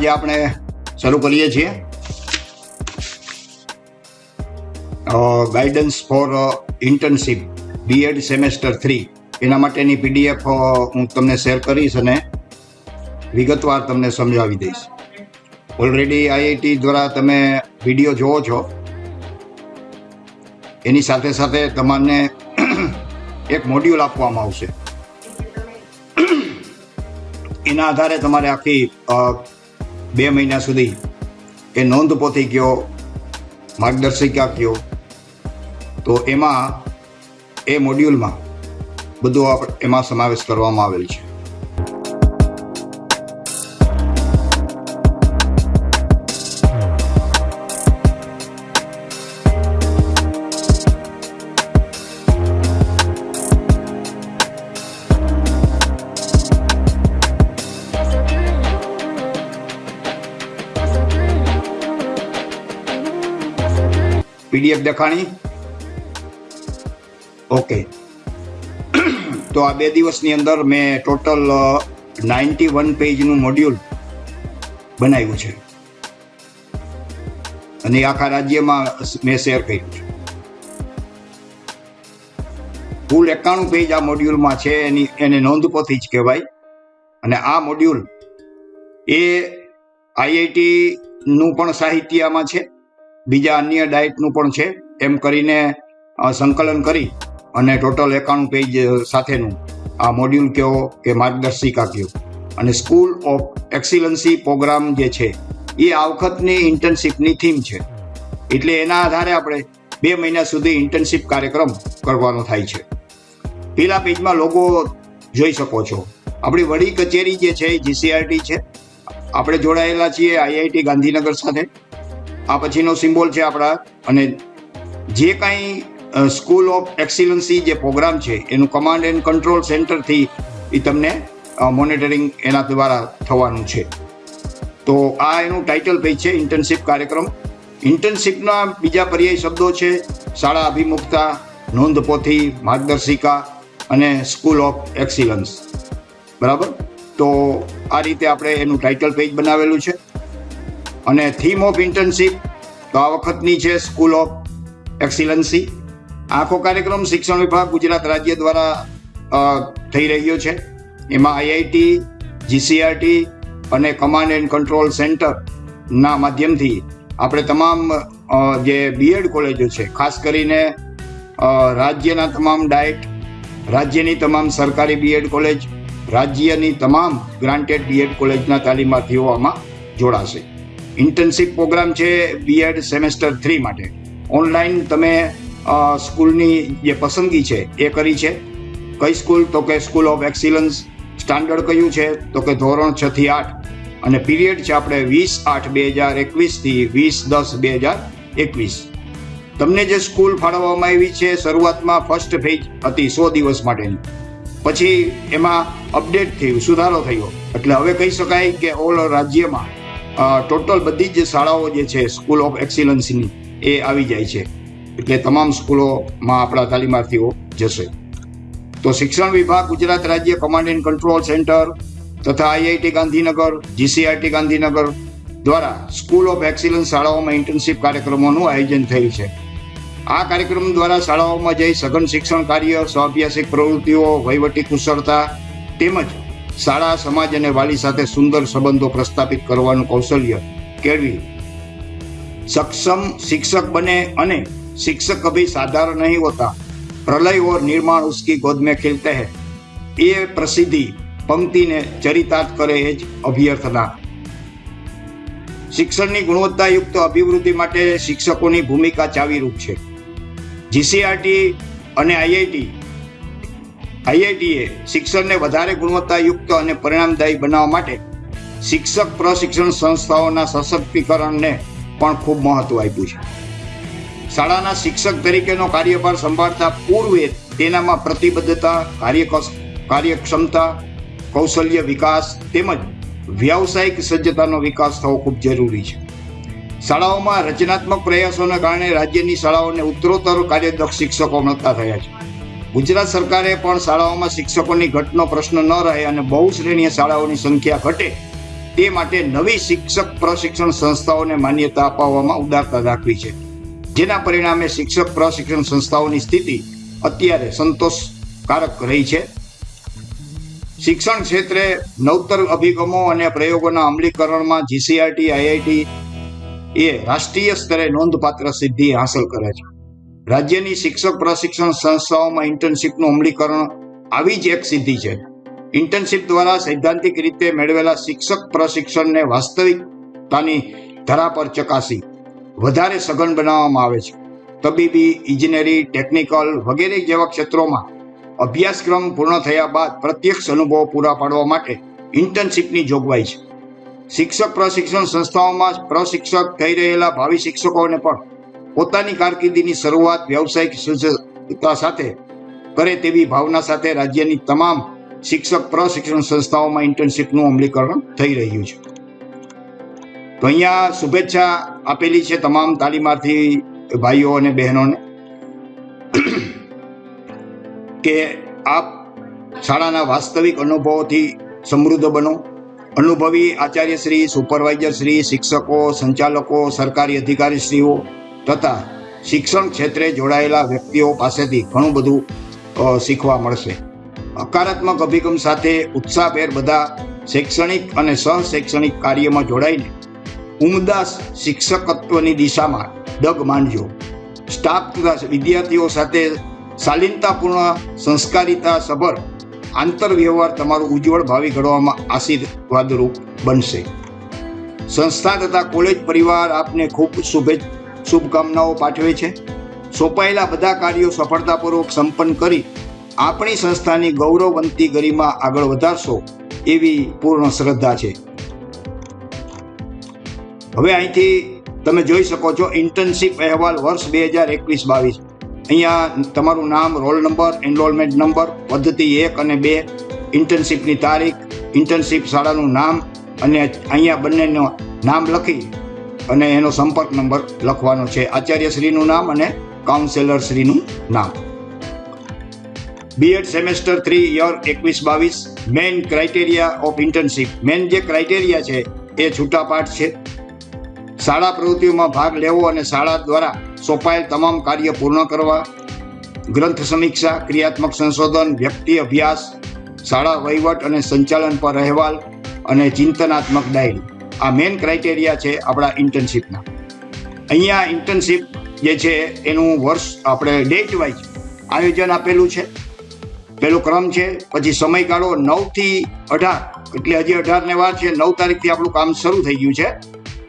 આજે આપણે શરૂ કરીએ છીએ. Guidance for internship BEd semester three એના માટેની પીડીએફ હું તમને શેર કરીશ અને વિગતવાર તમને સમજાવી દઈશ. ઓલરેડી આઈઆઈટી દ્વારા તમે વીડિયો જોવો છો. એની સાથે સાથે તમને એક મોડ્યુલ આપવામાં આવશે. એના આધારે તમારે આખી બે મહિના સુધી એ નોંધ પોથી કયો, માર્ગદર્શિકા કયો. તો એમાં, એ મોડ્યુલમાં બધું એમાં સમાવેશ કરવામાં આવેલ છે. પીડીએફ દેખાણી? ઓકે. તો આ બે દિવસની અંદર મેં ટોટલ નાઇન્ટી વન પેજનું મોડ્યુલ બનાવ્યું છે. અને આખા રાજ્યમાં મેં શેર કર્યું છે. કુલ એકાણું પેજ આ મોડ્યુલમાં છે એની એને નોંધપોથી જ કહેવાય. અને આ મોડ્યુલ એ આઈઆઈટી નું પણ સાહિત્યમાં છે. બીજા અન્ય ડાયટનું પણ છે. એમ કરીને સંકલન કરી અને ટોટલ એકાણું પેજ સાથેનું આ મોડ્યુલ કહો કે માર્ગદર્શિકા કહો અને સ્કૂલ ઓફ એક્સિલન્સી પ્રોગ્રામ જે છે, એ આ વખતની ઇન્ટર્નશીપની થીમ છે. એટલે એના આધારે આપણે બે મહિના સુધી ઇન્ટર્નશીપ કાર્યક્રમ કરવાનો થાય છે. પેલા પેજમાં લોગો જોઈ શકો છો. આપણી વડી કચેરી જે છે જીસીઆરટી છે. આપણે જોડાયેલા છીએ આઈઆઈટી ગાંધીનગર સાથે. આ પછીનો સિમ્બોલ છે આપણા. અને જે કાંઈ સ્કૂલ ઓફ એક્સિલન્સી જે પ્રોગ્રામ છે, એનું કમાન્ડ એન્ડ કંટ્રોલ સેન્ટરથી એ તમને મોનિટરિંગ એના દ્વારા થવાનું છે. તો આ એનું ટાઇટલ પેજ છે ઇન્ટર્નશીપ કાર્યક્રમ. ઇન્ટર્નશીપના બીજા પર્યાય શબ્દો છે, શાળા અભિમુખતા, નોંધપોથી માર્ગદર્શિકા અને સ્કૂલ ઓફ એક્સિલન્સ બરાબર? તો આ રીતે આપણે એનું ટાઇટલ પેજ બનાવેલું છે. અને થીમ ઓફ ઇન્ટર્નશીપ તો આ વખતની છે સ્કૂલ ઓફ એક્સિલન્સી આખો કાર્યક્રમ શિક્ષણ વિભાગ ગુજરાત રાજ્ય દ્વારા થઈ રહ્યો છે. એમાં આઈઆઈટી જીસીઆરટી અને કમાન્ડ એન્ડ કંટ્રોલ સેન્ટરના માધ્યમથી આપણે તમામ જે બીએડ કોલેજો છે, ખાસ કરીને રાજ્યના તમામ ડાયટ, રાજ્યની તમામ સરકારી બીએડ કોલેજ, રાજ્યની તમામ ગ્રાન્ટેડ બીએડ કોલેજના તાલીમાર્થીઓ આમાં જોડાશે. ઇન્ટર્નશીપ પ્રોગ્રામ છે બીએડ સેમેસ્ટર થ્રી માટે. ઓનલાઈન તમે સ્કૂલની જે પસંદગી છે એ કરી છે. કઈ સ્કૂલ? તો કે સ્કૂલ ઓફ એક્સિલન્સ સ્ટાન્ડર્ડ કયું છે? તો કે ધોરણ છ થી આઠ. અને પીરિયડ છે આપણે વીસ આઠ બે હજાર એકવીસથી વીસ દસ બે હજાર એકવીસ. તમને જે સ્કૂલ ફાળવવામાં આવી છે, શરૂઆતમાં ફર્સ્ટ ફેજ હતી સો દિવસ માટેની. પછી એમાં અપડેટ થયું, સુધારો થયો. એટલે હવે કહી શકાય કે ઓલ રાજ્યમાં ટોટલ બધી જ શાળાઓ જે છે સ્કૂલ ઓફ એક્સિલન્સની એ આવી જાય છે. એટલે તમામ સ્કૂલોમાં આપણા તાલીમાર્થીઓ જશે. તો શિક્ષણ વિભાગ, ગુજરાત રાજ્ય કમાન્ડ એન્ડ કંટ્રોલ સેન્ટર તથા આઈઆઈટી ગાંધીનગર જીસીઆરટી ગાંધીનગર દ્વારા સ્કૂલ ઓફ એક્સિલન્સ શાળાઓમાં ઇન્ટર્નશીપ કાર્યક્રમોનું આયોજન થયું છે. આ કાર્યક્રમ દ્વારા શાળાઓમાં જઈ સઘન શિક્ષણ કાર્ય, સ્વાભ્યાસિક પ્રવૃત્તિઓ, વહીવટી કુશળતા તેમજ શાળા સમાજ અને વાલી સાથે સુંદર સંબંધો પ્રસ્થાપિત કરવાનું કૌશલ્ય કેળવી સક્ષમ શિક્ષક બને અને शिक्षक कभी साधारण नहीं होता प्रलय और निर्माण उसकी गोद में खिलते हैं એ પ્રસિદ્ધિ પંક્તિને ચરિતાર્થ કરે એ જ અભ્યર્થના શિક્ષણની ગુણવત્તાયુક્ત અભિવૃદ્ધિ માટે શિક્ષકોની ભૂમિકા ચાવીરૂપ છે જીસીઆરટી અને આઈઆઈટી આઈઆઈટીએ શિક્ષણને વધારે ગુણવત્તાયુક્ત અને પરિણામદાયી બનાવવા માટે શિક્ષક પ્રશિક્ષણ સંસ્થાઓના સશક્તિકરણને પણ ખૂબ મહત્વ આપ્યું છે. શાળાના શિક્ષક તરીકેનો કાર્યભાર સંભાળતા પૂર્વે તેનામાં પ્રતિબદ્ધતા કાર્ય કાર્યક્ષમતા, કૌશલ્ય વિકાસ તેમજ વ્યાવસાયિક સજ્જતાનો વિકાસ થવો ખૂબ જરૂરી છે. શાળાઓમાં રચનાત્મક પ્રયાસોને કારણે રાજ્યની શાળાઓને ઉત્તરોત્તર કાર્યદક્ષ શિક્ષકો મળતા થયા છે. ગુજરાત સરકારે પણ શાળાઓમાં શિક્ષકોની ઘટનો પ્રશ્ન ન રહે અને બહુ શ્રેણીય શાળાઓની સંખ્યા ઘટે, તે માટે નવી શિક્ષક પ્રશિક્ષણ સંસ્થાઓને માન્યતા અપાવવામાં ઉદારતા દાખવી છે. જેના પરિણામે શિક્ષક પ્રશિક્ષણ સંસ્થાઓની સ્થિતિ અત્યારે સંતોષકારક રહી છે. શિક્ષણ ક્ષેત્રે નવતર અભિગમો અને પ્રયોગોના અમલીકરણમાં જીસીઆરટી આઈઆઈટી એ રાષ્ટ્રીય સ્તરે નોંધપાત્ર સિદ્ધિ હાંસલ કરે છે. રાજ્યની શિક્ષક પ્રશિક્ષણ સંસ્થાઓમાં ઇન્ટર્નશીપનું અમલીકરણ આવી જ એક સિદ્ધિ છે. ઇન્ટર્નશીપ દ્વારા સૈદ્ધાંતિક રીતે મેળવેલા શિક્ષક પ્રશિક્ષણને વાસ્તવિકતાની ધરા પર ચકાસી વધારે સઘન બનાવવામાં આવે છે. તબીબી, ઇજનેરી ટેકનિકલ વગેરે જેવા ક્ષેત્રોમાં અભ્યાસક્રમ પૂર્ણ થયા બાદ પ્રત્યક્ષ અનુભવો પૂરા પાડવા માટે ઇન્ટર્નશીપની જોગવાઈ છે. શિક્ષક પ્રશિક્ષણ સંસ્થાઓમાં પ્રશિક્ષક થઈ રહેલા ભાવિ શિક્ષકોને પણ પોતાની કારકિર્દીની શરૂઆત વ્યવસાયિક સુજતા સાથે કરે તેવી ભાવના સાથે રાજ્યની તમામ શિક્ષક પ્રશિક્ષણ સંસ્થાઓમાં ઇન્ટર્નશીપનું અમલીકરણ થઈ રહ્યું છે. તો અહીંયા શુભેચ્છા આપેલી છે તમામ તાલીમાર્થી ભાઈઓ અને બહેનોને કે આપ શાળાના વાસ્તવિક અનુભવોથી સમૃદ્ધ બનો. અનુભવી આચાર્યશ્રી સુપરવાઇઝરશ્રી શિક્ષકો, સંચાલકો, સરકારી અધિકારીશ્રીઓ તથા શિક્ષણ ક્ષેત્રે જોડાયેલા વ્યક્તિઓ પાસેથી ઘણું બધું શીખવા મળશે. હકારાત્મક અભિગમ સાથે ઉત્સાહભેર બધા શૈક્ષણિક અને સહશૈક્ષણિક કાર્યમાં જોડાઈને ઉમદા શિક્ષકત્વની દિશામાં ડગ માંડજો. સ્ટાફ તથા વિદ્યાર્થીઓ સાથે શાલીનતાપૂર્ણ સંસ્કારિતા સભર આંતરવ્યવહાર તમારું ઉજ્જવળ ભાવિ ઘડવામાં આશીર્વાદરૂપ બનશે. સંસ્થા તથા કોલેજ પરિવાર આપને ખૂબ શુભે શુભકામનાઓ પાઠવે છે. સોંપાયેલા બધા કાર્યો સફળતાપૂર્વક સંપન્ન કરી આપણી સંસ્થાની ગૌરવવંતી ગરિમા આગળ વધારશો એવી પૂર્ણ શ્રદ્ધા છે. હવે અહીંથી તમે જોઈ શકો છો ઇન્ટર્નશીપ અહેવાલ વર્ષ બે હજાર એકવીસ બાવીસ. અહીંયા તમારું નામ, રોલ નંબર એનરોલમેન્ટ નંબર, પદ્ધતિ એક અને બે, ઇન્ટર્નશીપની તારીખ, ઇન્ટર્નશીપ શાળાનું નામ અને અહીંયા બંનેનું નામ લખી અને એનો સંપર્ક નંબર લખવાનો છે. આચાર્યશ્રીનું નામ અને કાઉન્સેલરશ્રીનું નામ. બીએડ સેમેસ્ટર થ્રી યર એકવીસ બાવીસ main criteria of internship main જે ક્રાઇટેરિયા છે, એ છૂટાપાઠ છે. શાળા પ્રવૃત્તિઓમાં ભાગ લેવો અને શાળા દ્વારા સોંપાયેલ તમામ કાર્ય પૂર્ણ કરવા, ગ્રંથ સમીક્ષા, ક્રિયાત્મક સંશોધન, વ્યક્તિ અભ્યાસ, શાળા વહીવટ અને સંચાલન પર અહેવાલ અને ચિંતનાત્મક ડાયરી. આ મેઇન ક્રાઇટેરિયા છે આપણા ઇન્ટર્નશીપના અહીંયા ઇન્ટર્નશીપ જે છે એનું વર્ષ આપણે ડેટ વાઇઝ આયોજન આપેલું છે. પેલો ક્રમ છે, પછી સમયગાળો નવથી અઢાર. એટલે હજી અઢારને વાર છે, નવ તારીખથી આપણું કામ શરૂ થઈ ગયું છે.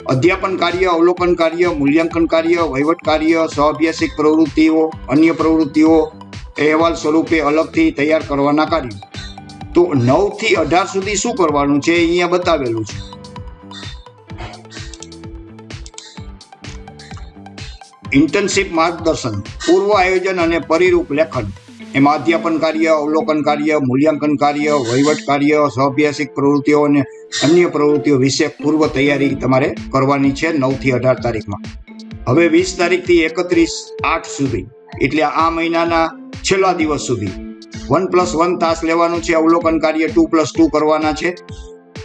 અધ્યાપન કાર્ય, અવલોકન કાર્ય, મૂલ્યાંકન કાર્ય, વહીવટ કાર્ય સહઅભ્યાસિક પ્રવૃત્તિઓ, અન્ય પ્રવૃત્તિઓ અહેવાલ સ્વરૂપે અલગથી તૈયાર કરવાના કાર્યો. તો નવથી અઢાર સુધી શું કરવાનું છે અહીંયા બતાવેલું છે. ઇન્ટર્નશીપ માર્ગદર્શન, પૂર્વ આયોજન અને પરિરૂપ લેખન, એમાં અધ્યાપન કાર્ય, અવલોકન કાર્ય, મૂલ્યાંકન કાર્ય, વહીવટ કાર્ય સહઅભ્યાસિક પ્રવૃત્તિઓ અને અન્ય પ્રવૃત્તિઓ વિશે પૂર્વ તૈયારી તમારે કરવાની છે નવથી અઢાર તારીખમાં. હવે વીસ તારીખથી એકત્રીસ આઠ સુધી, એટલે આ મહિનાના છેલ્લા દિવસ સુધી. વન પ્લસ વન તાસ લેવાનું છે, અવલોકન કાર્ય ટુ પ્લસ ટુ કરવાના છે.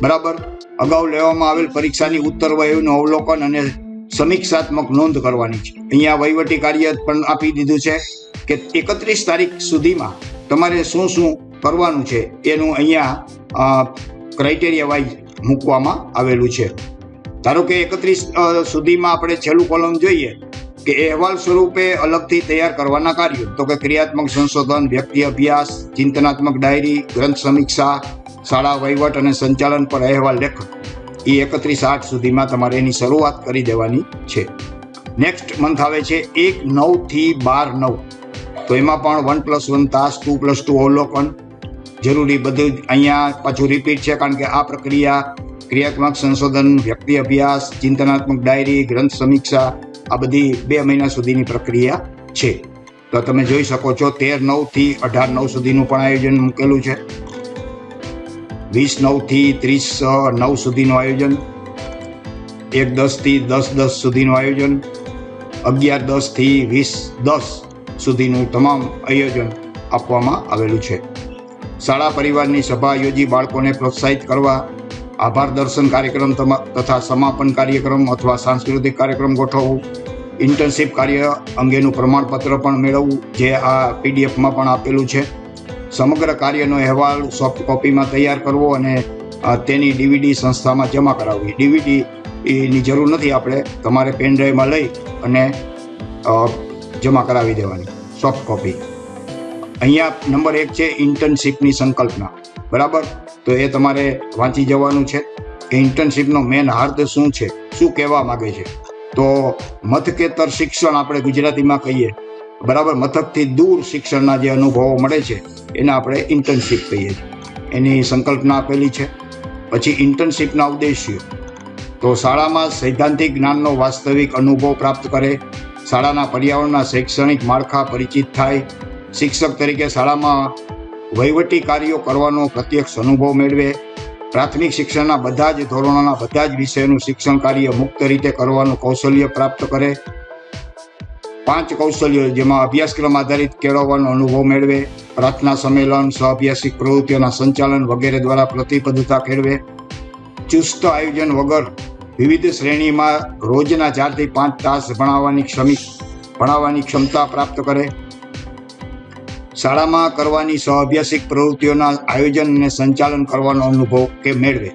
બરાબર? અગાઉ લેવામાં આવેલ પરીક્ષાની ઉત્તર વયનું અવલોકન અને સમીક્ષાત્મક નોંધ કરવાની છે. અહીંયા વહીવટી કાર્ય પણ આપી દીધું છે કે એકત્રીસ તારીખ સુધીમાં તમારે શું શું કરવાનું છે એનું અહીંયા ક્રાઇટેરિયા વાઇઝ મૂકવામાં આવેલું છે. ધારો કે એકત્રીસ સુધીમાં આપણે છેલ્લું કોલમ જોઈએ કે અહેવાલ સ્વરૂપે અલગથી તૈયાર કરવાના કાર્યો. તો કે ક્રિયાત્મક સંશોધન, વ્યક્તિ અભ્યાસ, ચિંતનાત્મક ડાયરી, ગ્રંથ સમીક્ષા, શાળા વહીવટ અને સંચાલન પર અહેવાલ લેખન એ એકત્રીસ આઠ સુધીમાં તમારે એની શરૂઆત કરી દેવાની છે. નેક્સ્ટ મંથ આવે છે એક નવથી બાર નવ. તો એમાં પણ વન પ્લસ વન તાસ ટુ પ્લસ ટુ અવલોકન. જરૂરી બધું અહીંયા પાછું રિપીટ છે, કારણ કે આ પ્રક્રિયા ક્રિયાત્મક સંશોધન, વ્યક્તિ અભ્યાસ, ચિંતનાત્મક ડાયરી ગ્રંથ સમીક્ષા, આ બધી બે મહિના સુધીની પ્રક્રિયા છે. તો તમે જોઈ શકો છો તેર નવથી અઢાર નવ સુધીનું પણ આયોજન મૂકેલું છે. વીસ નવથી ત્રીસ નવ સુધીનું આયોજન, એક દસથી દસ દસ સુધીનું આયોજન, અગિયાર દસથી વીસ દસ સુધીનું તમામ આયોજન આપવામાં આવેલું છે. શાળા પરિવારની સભા યોજી બાળકોને પ્રોત્સાહિત કરવા, આભાર દર્શન કાર્યક્રમ તથા સમાપન કાર્યક્રમ અથવા સાંસ્કૃતિક કાર્યક્રમ ગોઠવવું, ઇન્ટર્નશીપ કાર્ય અંગેનું પ્રમાણપત્ર પણ મેળવવું, જે આ પીડીએફમાં પણ આપેલું છે. સમગ્ર કાર્યનો અહેવાલ સોફ્ટ કોપીમાં તૈયાર કરવો અને તેની ડીવીડી સંસ્થામાં જમા કરાવવી. ડીવીડી એની જરૂર નથી આપણે. તમારે પેન ડ્રાઈવમાં લઈ અને જમા કરાવી દેવાની. સોફ્ટ કોપી અહીંયા નંબર એક છે ઇન્ટર્નશીપની સંકલ્પના. બરાબર? તો એ તમારે વાંચી જવાનું છે. કે ઇન્ટર્નશીપનો મેન હાર્દ શું છે? શું કહેવા માગે છે? તો મથકેતર શિક્ષણ આપણે ગુજરાતીમાં કહીએ. બરાબર, મથકથી દૂર શિક્ષણના જે અનુભવો મળે છે, એને આપણે ઇન્ટર્નશીપ કહીએ છીએ. એની સંકલ્પના આપેલી છે. પછી ઇન્ટર્નશીપના ઉદ્દેશ્યો. તો શાળામાં સૈદ્ધાંતિક જ્ઞાનનો વાસ્તવિક અનુભવ પ્રાપ્ત કરે, શાળાના પર્યાવરણના શૈક્ષણિક માળખા પરિચિત થાય, શિક્ષક તરીકે શાળામાં વહીવટી કાર્યો કરવાનો પ્રત્યક્ષ અનુભવ મેળવે, પ્રાથમિક શિક્ષણના બધા જ ધોરણોના બધા જ વિષયનું શિક્ષણ કાર્ય મુક્ત રીતે કરવાનું કૌશલ્ય પ્રાપ્ત કરે પાંચ કૌશલ્યો જેમાં અભ્યાસક્રમ આધારિત કેળવવાનો અનુભવ મેળવે, પ્રાર્થના સંમેલન સહઅભ્યાસિક પ્રવૃત્તિઓના સંચાલન વગેરે દ્વારા પ્રતિબદ્ધતા કેળવે, ચુસ્ત આયોજન વગર વિવિધ શ્રેણીમાં રોજના ચારથી પાંચ તાસ ભણાવવાની ક્ષમી, ભણાવવાની ક્ષમતા પ્રાપ્ત કરે. શાળામાં કરવાની સહઅભ્યાસિક પ્રવૃત્તિઓના આયોજન અને સંચાલન કરવાનો અનુભવ કે મેળવે.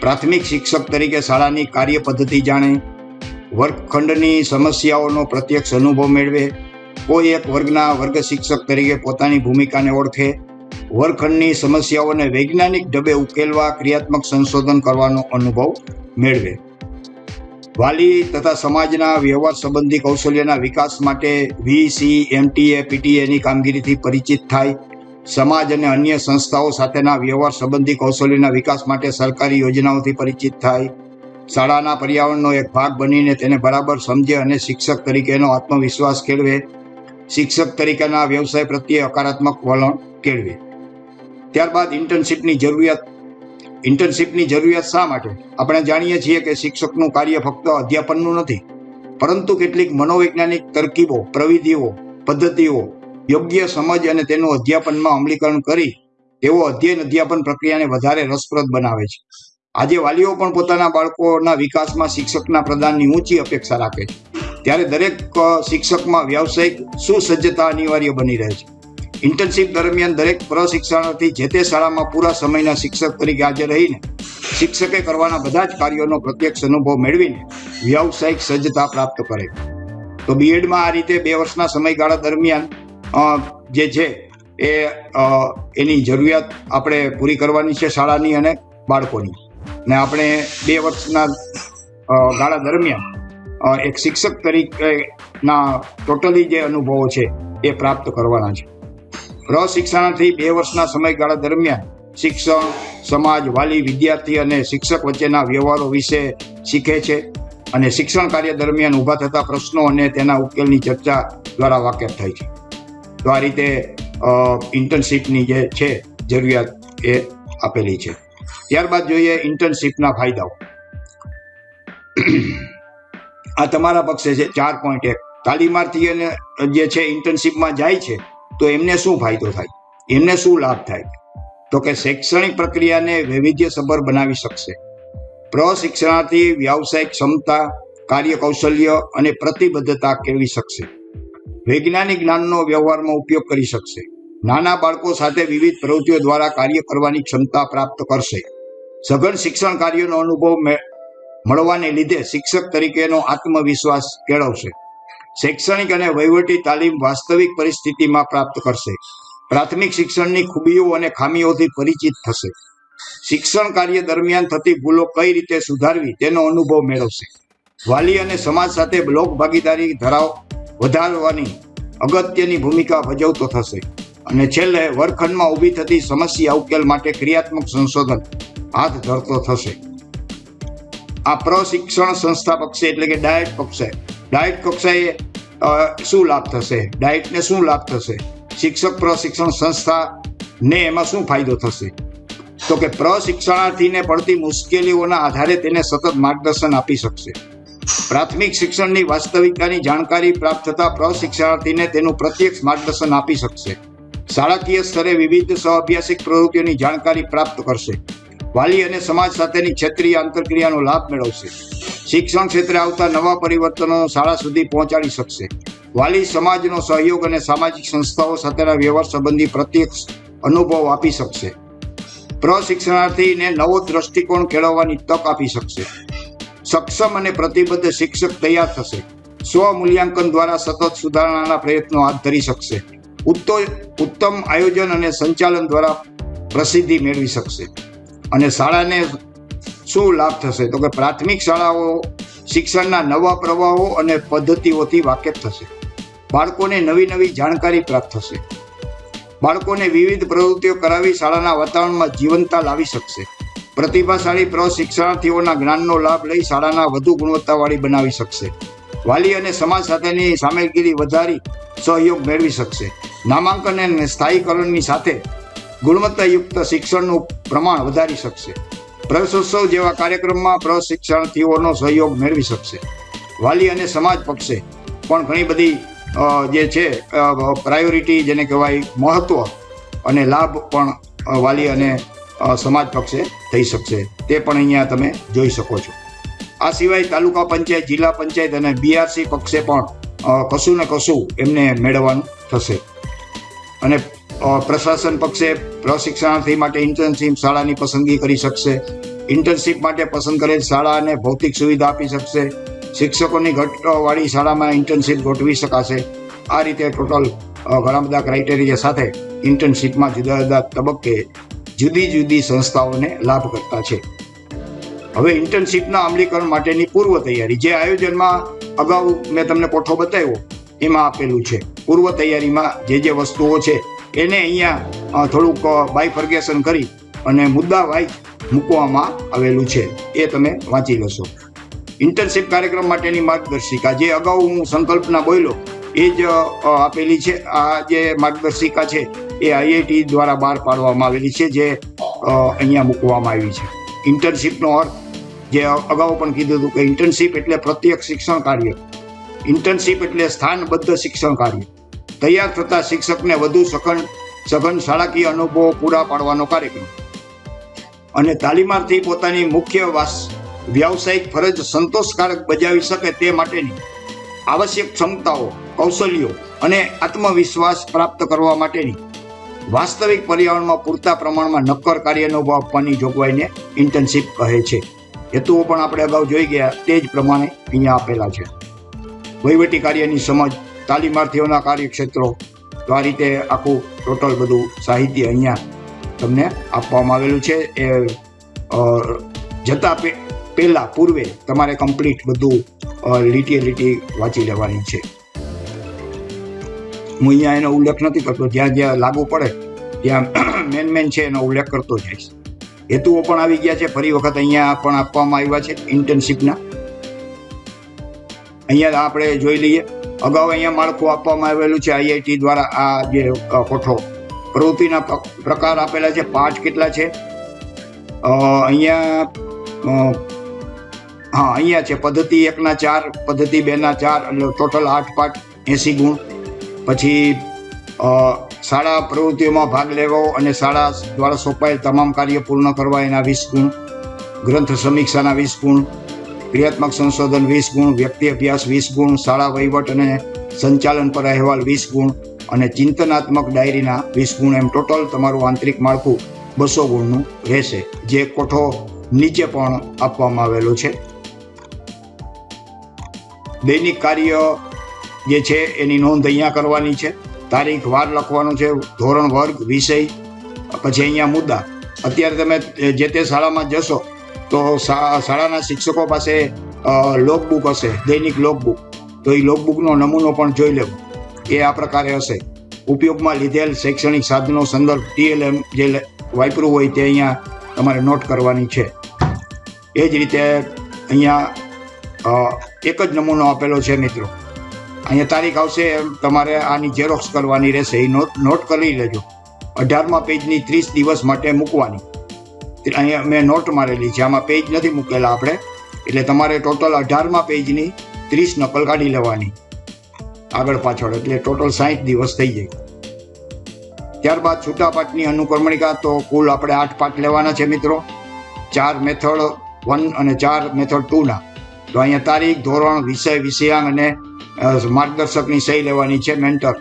પ્રાથમિક શિક્ષક તરીકે શાળાની કાર્ય પદ્ધતિ જાણે વર્ગખંડની સમસ્યાઓનો પ્રત્યક્ષ અનુભવ મેળવે, કોઈ એક વર્ગના વર્ગ શિક્ષક તરીકે પોતાની ભૂમિકાને ઓળખે, વર્ગખંડની સમસ્યાઓને વૈજ્ઞાનિક ઢબે ઉકેલવા ક્રિયાત્મક સંશોધન કરવાનો અનુભવ મેળવે. વાલી તથા સમાજના વ્યવહાર સંબંધી કૌશલ્યના વિકાસ માટે વીસી એમટીએ પીટીએની કામગીરીથી પરિચિત થાય. સમાજ અને અન્ય સંસ્થાઓ સાથેના વ્યવહાર સંબંધી કૌશલ્યના વિકાસ માટે સરકારી યોજનાઓથી પરિચિત થાય. શાળાના પર્યાવરણનો એક ભાગ બનીને તેને બરાબર સમજે અને શિક્ષક તરીકેનો આત્મવિશ્વાસ કેળવે. શિક્ષક તરીકેના વ્યવસાય પ્રત્યે હકારાત્મક વલણ કેળવે. ત્યારબાદ ઇન્ટર્નશીપની જરૂરિયાત ઇન્ટર્નશીપની જરૂરિયાત શા માટે? આપણે જાણીએ છીએ કે શિક્ષકનું કાર્ય ફક્ત અધ્યાપનનું નથી, પરંતુ કેટલીક મનોવૈજ્ઞાનિક તરકીબો, પ્રવિધિઓ, પદ્ધતિઓ, યોગ્ય સમજ અને તેનું અધ્યાપનમાં અમલીકરણ કરી, તેઓ અધ્યયન અધ્યાપન પ્રક્રિયાને વધારે રસપ્રદ બનાવે છે. આજે વાલીઓ પણ પોતાના બાળકોના વિકાસમાં શિક્ષકના પ્રદાનની ઊંચી અપેક્ષા રાખે છે. ત્યારે દરેક શિક્ષકમાં વ્યાવસાયિક સુસજ્જતા અનિવાર્ય બની રહે છે. ઇન્ટર્નશીપ દરમિયાન દરેક પ્રશિક્ષણાર્થી જે તે શાળામાં પૂરા સમયના શિક્ષક તરીકે હાજર રહીને શિક્ષકે કરવાના બધા જ કાર્યોનો પ્રત્યક્ષ અનુભવ મેળવીને વ્યાવસાયિક સજ્જતા પ્રાપ્ત કરે તો બીએડમાં આ રીતે બે વર્ષના સમયગાળા દરમિયાન જે છે એ એની જરૂરિયાત આપણે પૂરી કરવાની છે શાળાની અને બાળકોની. ને આપણે બે વર્ષના ગાળા દરમિયાન એક શિક્ષક તરીકેના ટોટલી જે અનુભવો છે એ પ્રાપ્ત કરવાના છે. પ્રશિક્ષણાર્થી બે વર્ષના સમયગાળા દરમિયાન શિક્ષણ, સમાજ, વાલી, વિદ્યાર્થી અને શિક્ષક વચ્ચેના વ્યવહારો વિશે શીખે છે અને શિક્ષણ કાર્ય દરમિયાન ઊભા થતા પ્રશ્નો અને તેના ઉકેલની ચર્ચા દ્વારા વાકેફ થાય છે. તો આ રીતે ઇન્ટર્નશીપની જે છે, જરૂરિયાત એ આપેલી છે. ત્યારબાદ જોઈએ ઇન્ટર્નશીપના ફાયદાઓ. આ તમારા પક્ષે છે, ચાર પોઈન્ટ એક. તાલીમાર્થી અને જે છે ઇન્ટર્નશીપમાં જાય છે, તો એમને શું ફાયદો થાય? એમને શું લાભ થાય? તો કે શૈક્ષણિક પ્રક્રિયાને વૈવિધ્યસભર બનાવી શકશે. પ્રશિક્ષણાર્થી વ્યાવસાયિક ક્ષમતા કાર્ય કૌશલ્ય અને પ્રતિબદ્ધતા કેળવી શકશે. વૈજ્ઞાનિક જ્ઞાનનો વ્યવહારમાં ઉપયોગ કરી શકશે. નાના બાળકો સાથે વિવિધ પ્રવૃત્તિઓ દ્વારા કાર્ય કરવાની ક્ષમતા પ્રાપ્ત કરશે. સઘન શિક્ષણ કાર્યનો અનુભવ મળવાને લીધે શિક્ષક તરીકેનો આત્મવિશ્વાસ કેળવશે. શૈક્ષણિક અને વહીવટી તાલીમ વાસ્તવિક પરિસ્થિતિમાં પ્રાપ્ત કરશે. પ્રાથમિક શિક્ષણની ખૂબીઓ અને ખામીઓથી પરિચિત થશે. શિક્ષણ કાર્ય દરમિયાન થતી ભૂલો કઈ રીતે સુધારવી તેનો અનુભવ મેળવશે. વાલી અને સમાજ સાથે લોક ભાગીદારી ધરાવ વધારવાની અગત્યની ભૂમિકા ભજવતો થશે. અને છેલ્લે વર્ગખંડમાં ઊભી થતી સમસ્યા ઉકેલ માટે ક્રિયાત્મક સંશોધન હાથ ધરતો થશે. આ પ્રશિક્ષણ સંસ્થા એટલે કે ડાયટ પક્ષે. ડાયટ કક્ષાએ શું લાભ થશે? ડાયટને શું લાભ થશે? શિક્ષક પ્રશિક્ષણ સંસ્થાને એમાં શું ફાયદો થશે? તો કે પ્રશિક્ષણાર્થીને પડતી મુશ્કેલીઓના આધારે તેને સતત માર્ગદર્શન આપી શકશે. પ્રાથમિક શિક્ષણની વાસ્તવિકતાની જાણકારી પ્રાપ્ત થતા પ્રશિક્ષણાર્થીને તેનું પ્રત્યક્ષ માર્ગદર્શન આપી શકશે. શાળાકીય સ્તરે વિવિધ સહઅભ્યાસિક પ્રવૃત્તિઓની જાણકારી પ્રાપ્ત કરશે. વાલી અને સમાજ સાથેની ક્ષેત્રીય આંતરક્રિયાનો લાભ મેળવશે. શિક્ષણ ક્ષેત્રે આવતા નવા પરિવર્તનો શાળા સુધી પહોંચાડી શકશે. વાલી સમાજનો સહયોગ અને સામાજિક સંસ્થાઓ સાથેના વ્યવહાર સંબંધી પ્રત્યક્ષ અનુભવ આપી શકશે. પ્રશિક્ષણાર્થીને નવો દ્રષ્ટિકોણ કેળવવાની તક આપી શકશે. સક્ષમ અને પ્રતિબદ્ધ શિક્ષક તૈયાર થશે. સ્વ મૂલ્યાંકન દ્વારા સતત સુધારણાના પ્રયત્નો હાથ ધરી શકશે. ઉત્તમ આયોજન અને સંચાલન દ્વારા પ્રસિદ્ધિ મેળવી શકશે. અને શાળાને શું લાભ થશે? તો કે પ્રાથમિક શાળાઓ શિક્ષણના નવા પ્રવાહો અને પદ્ધતિઓથી વાકેફ થશે. બાળકોને નવી નવી જાણકારી પ્રાપ્ત થશે. બાળકોને વિવિધ પ્રવૃત્તિઓ કરાવી શાળાના વાતાવરણમાં જીવંતતા લાવી શકશે. પ્રતિભાશાળી પ્રશિક્ષણાર્થીઓના જ્ઞાનનો લાભ લઈ શાળાના વધુ ગુણવત્તાવાળી બનાવી શકશે. વાલી અને સમાજ સાથેની સામેલગીરી વધારી સહયોગ મેળવી શકશે. નામાંકન અને સ્થાયીકરણની સાથે ગુણવત્તાયુક્ત શિક્ષણનું પ્રમાણ વધારી શકશે. પ્રવેશોત્સવ જેવા કાર્યક્રમમાં પ્રશિક્ષણાર્થીઓનો સહયોગ મેળવી શકશે. વાલી અને સમાજ પક્ષે પણ ઘણી બધી જે છે પ્રાયોરિટી જેને કહેવાય મહત્વ અને લાભ પણ વાલી અને સમાજ પક્ષે થઈ શકશે. તે પણ અહીંયા તમે જોઈ શકો છો. આ સિવાય તાલુકા પંચાયત, જિલ્લા પંચાયત અને બીઆરસી પક્ષે પણ કશું ને કશું એમને મેળવવાનું થશે. અને પ્રશાસન પક્ષે પ્રશિક્ષણાર્થી માટે ઇન્ટર્નશીપ શાળાની પસંદગી કરી શકશે. ઇન્ટર્નશીપ માટે પસંદ કરેલ શાળાને ભૌતિક સુવિધા આપી શકશે. શિક્ષકોની ઘટવાળી શાળામાં ઇન્ટર્નશીપ ગોઠવી શકાશે. આ રીતે ટોટલ ઘણા બધા ક્રાઇટેરિયા સાથે ઇન્ટર્નશીપમાં જુદા જુદા તબક્કે જુદી જુદી સંસ્થાઓને લાભ કરતા છે. હવે ઇન્ટર્નશીપના અમલીકરણ માટેની પૂર્વ તૈયારી. જે આયોજનમાં અગાઉ મેં તમને કોઠો બતાવ્યો, એમાં આપેલું છે. પૂર્વ તૈયારીમાં જે જે વસ્તુઓ છે એને અહીંયા થોડુંક બાયફર્ગેશન કરી અને મુદ્દા વાઇઝ મૂકવામાં આવેલું છે. એ તમે વાંચી લેશો. ઇન્ટર્નશીપ કાર્યક્રમ માટેની માર્ગદર્શિકા, જે અગાઉ હું સંકલ્પના બોલ્યો એ જ આપેલી છે. આ જે માર્ગદર્શિકા છે, એ આઈઆઈટી દ્વારા બહાર પાડવામાં આવેલી છે, જે અહીંયા મૂકવામાં આવી છે. ઇન્ટર્નશીપનો અર્થ, જે અગાઉ પણ કીધું હતું કે ઇન્ટર્નશીપ એટલે પ્રત્યક્ષ શિક્ષણ કાર્ય. ઇન્ટર્નશીપ એટલે સ્થાનબદ્ધ શિક્ષણ કાર્ય. તૈયાર થતા શિક્ષકને વધુ સઘન સઘન શાળાકીય અનુભવો પૂરા પાડવાનો કાર્યક્રમ. અને તાલીમાર્થી પોતાની મુખ્ય વાસ વ્યાવસાયિક ફરજ સંતોષકારક બજાવી શકે તે માટેની આવશ્યક ક્ષમતાઓ, કૌશલ્યો અને આત્મવિશ્વાસ પ્રાપ્ત કરવા માટેની વાસ્તવિક પર્યાવરણમાં પૂરતા પ્રમાણમાં નક્કર કાર્ય અનુભવ આપવાની જોગવાઈને ઇન્ટર્નશીપ કહે છે. હેતુઓ પણ આપણે અગાઉ જોઈ ગયા. તે જ પ્રમાણે અહીંયા આપેલા છે. વહીવટી કાર્યની સમજ તાલીમાર્થીઓના કાર્યક્ષેત્રો તો આ રીતે આખું ટોટલ બધું સાહિત્ય અહીંયા તમને આપવામાં આવેલું છે. એ જતા પહેલાં, પૂર્વે તમારે કમ્પ્લીટ બધું લીટીએ લીટી વાંચી લેવાની છે. હું અહીંયા એનો ઉલ્લેખ નથી કરતો, જ્યાં જ્યાં લાગુ પડે ત્યાં મેન મેન છે એનો ઉલ્લેખ કરતો જઈશ. હેતુઓ પણ આવી ગયા છે, ફરી વખત અહીંયા પણ આપવામાં આવ્યા છે ઇન્ટર્નશીપના અહીંયા આપણે જોઈ લઈએ. અગાઉ અહીંયા માળખું આપવામાં આવેલું છે આઈઆઈટી દ્વારા આ જે કોઠો. પ્રવૃત્તિના પ્રકાર આપેલા છે પાઠ કેટલા છે? અહીંયા હા, અહીંયા છે. પદ્ધતિ એકના ચાર, પદ્ધતિ બેના ચાર, એટલે ટોટલ આઠ પાઠ એસી ગુણ. પછી શાળા પ્રવૃત્તિઓમાં ભાગ લેવો અને શાળા દ્વારા સોંપાયેલ તમામ કાર્ય પૂર્ણ કરવા એના વીસ ગુણ. ગ્રંથ સમીક્ષાના વીસ ગુણ. ક્રિયાત્મક સંશોધન વીસ ગુણ, વ્યક્તિ અભ્યાસ વીસ ગુણ, શાળા વહીવટ અને સંચાલન પર અહેવાલ વીસ ગુણ અને ચિંતનાત્મક ડાયરીના વીસ ગુણ એમ ટોટલ તમારું આંતરિક માળખું બસો ગુણનું રહેશે, જે કોઠો નીચે પણ આપવામાં આવેલો છે. દૈનિક કાર્ય જે છે એની નોંધ અહીંયા કરવાની છે. તારીખ, વાર લખવાનું છે, ધોરણ, વર્ગ, વિષય, પછી અહીંયા મુદ્દા. અત્યારે તમે જે તે શાળામાં જશો તો શાળાના શિક્ષકો પાસે લોકબુક હશે, દૈનિક લોકબુક તો એ લોકબુકનો નમૂનો પણ જોઈ લેવો. એ આ પ્રકારે હશે. ઉપયોગમાં લીધેલ શૈક્ષણિક સાધનો સંદર્ભ ટીએલએમ જે વાપરું હોય તે અહીંયા તમારે નોટ કરવાની છે. એ જ રીતે અહીંયા એક જ નમૂનો આપેલો છે મિત્રો. અહીંયા તારીખ આવશે, તમારે આની ઝેરોક્સ કરવાની રહેશે. એ નોટ નોટ કરી લેજો. અઢારમા પેજની ત્રીસ દિવસ માટે મૂકવાની. અહીંયા મેં નોટ મારેલી છે. આમાં પેજ નથી મૂકેલા આપણે. એટલે તમારે ટોટલ અઢારમાં પેજની ત્રીસ નકલ કાઢી લેવાની. આગળ પાછળ, એટલે ટોટલ સાહીઠ દિવસ થઈ જાય. ત્યારબાદ છૂટા પાઠની અનુક્રમણિકા, તો કુલ આપણે આઠ પાઠ લેવાના છે મિત્રો. ચાર મેથડ વન અને ચાર મેથડ ટુના તો અહીંયા તારીખ, ધોરણ, વિષય, વિષયાંગ અને માર્ગદર્શકની સહી લેવાની છે મેન્ટર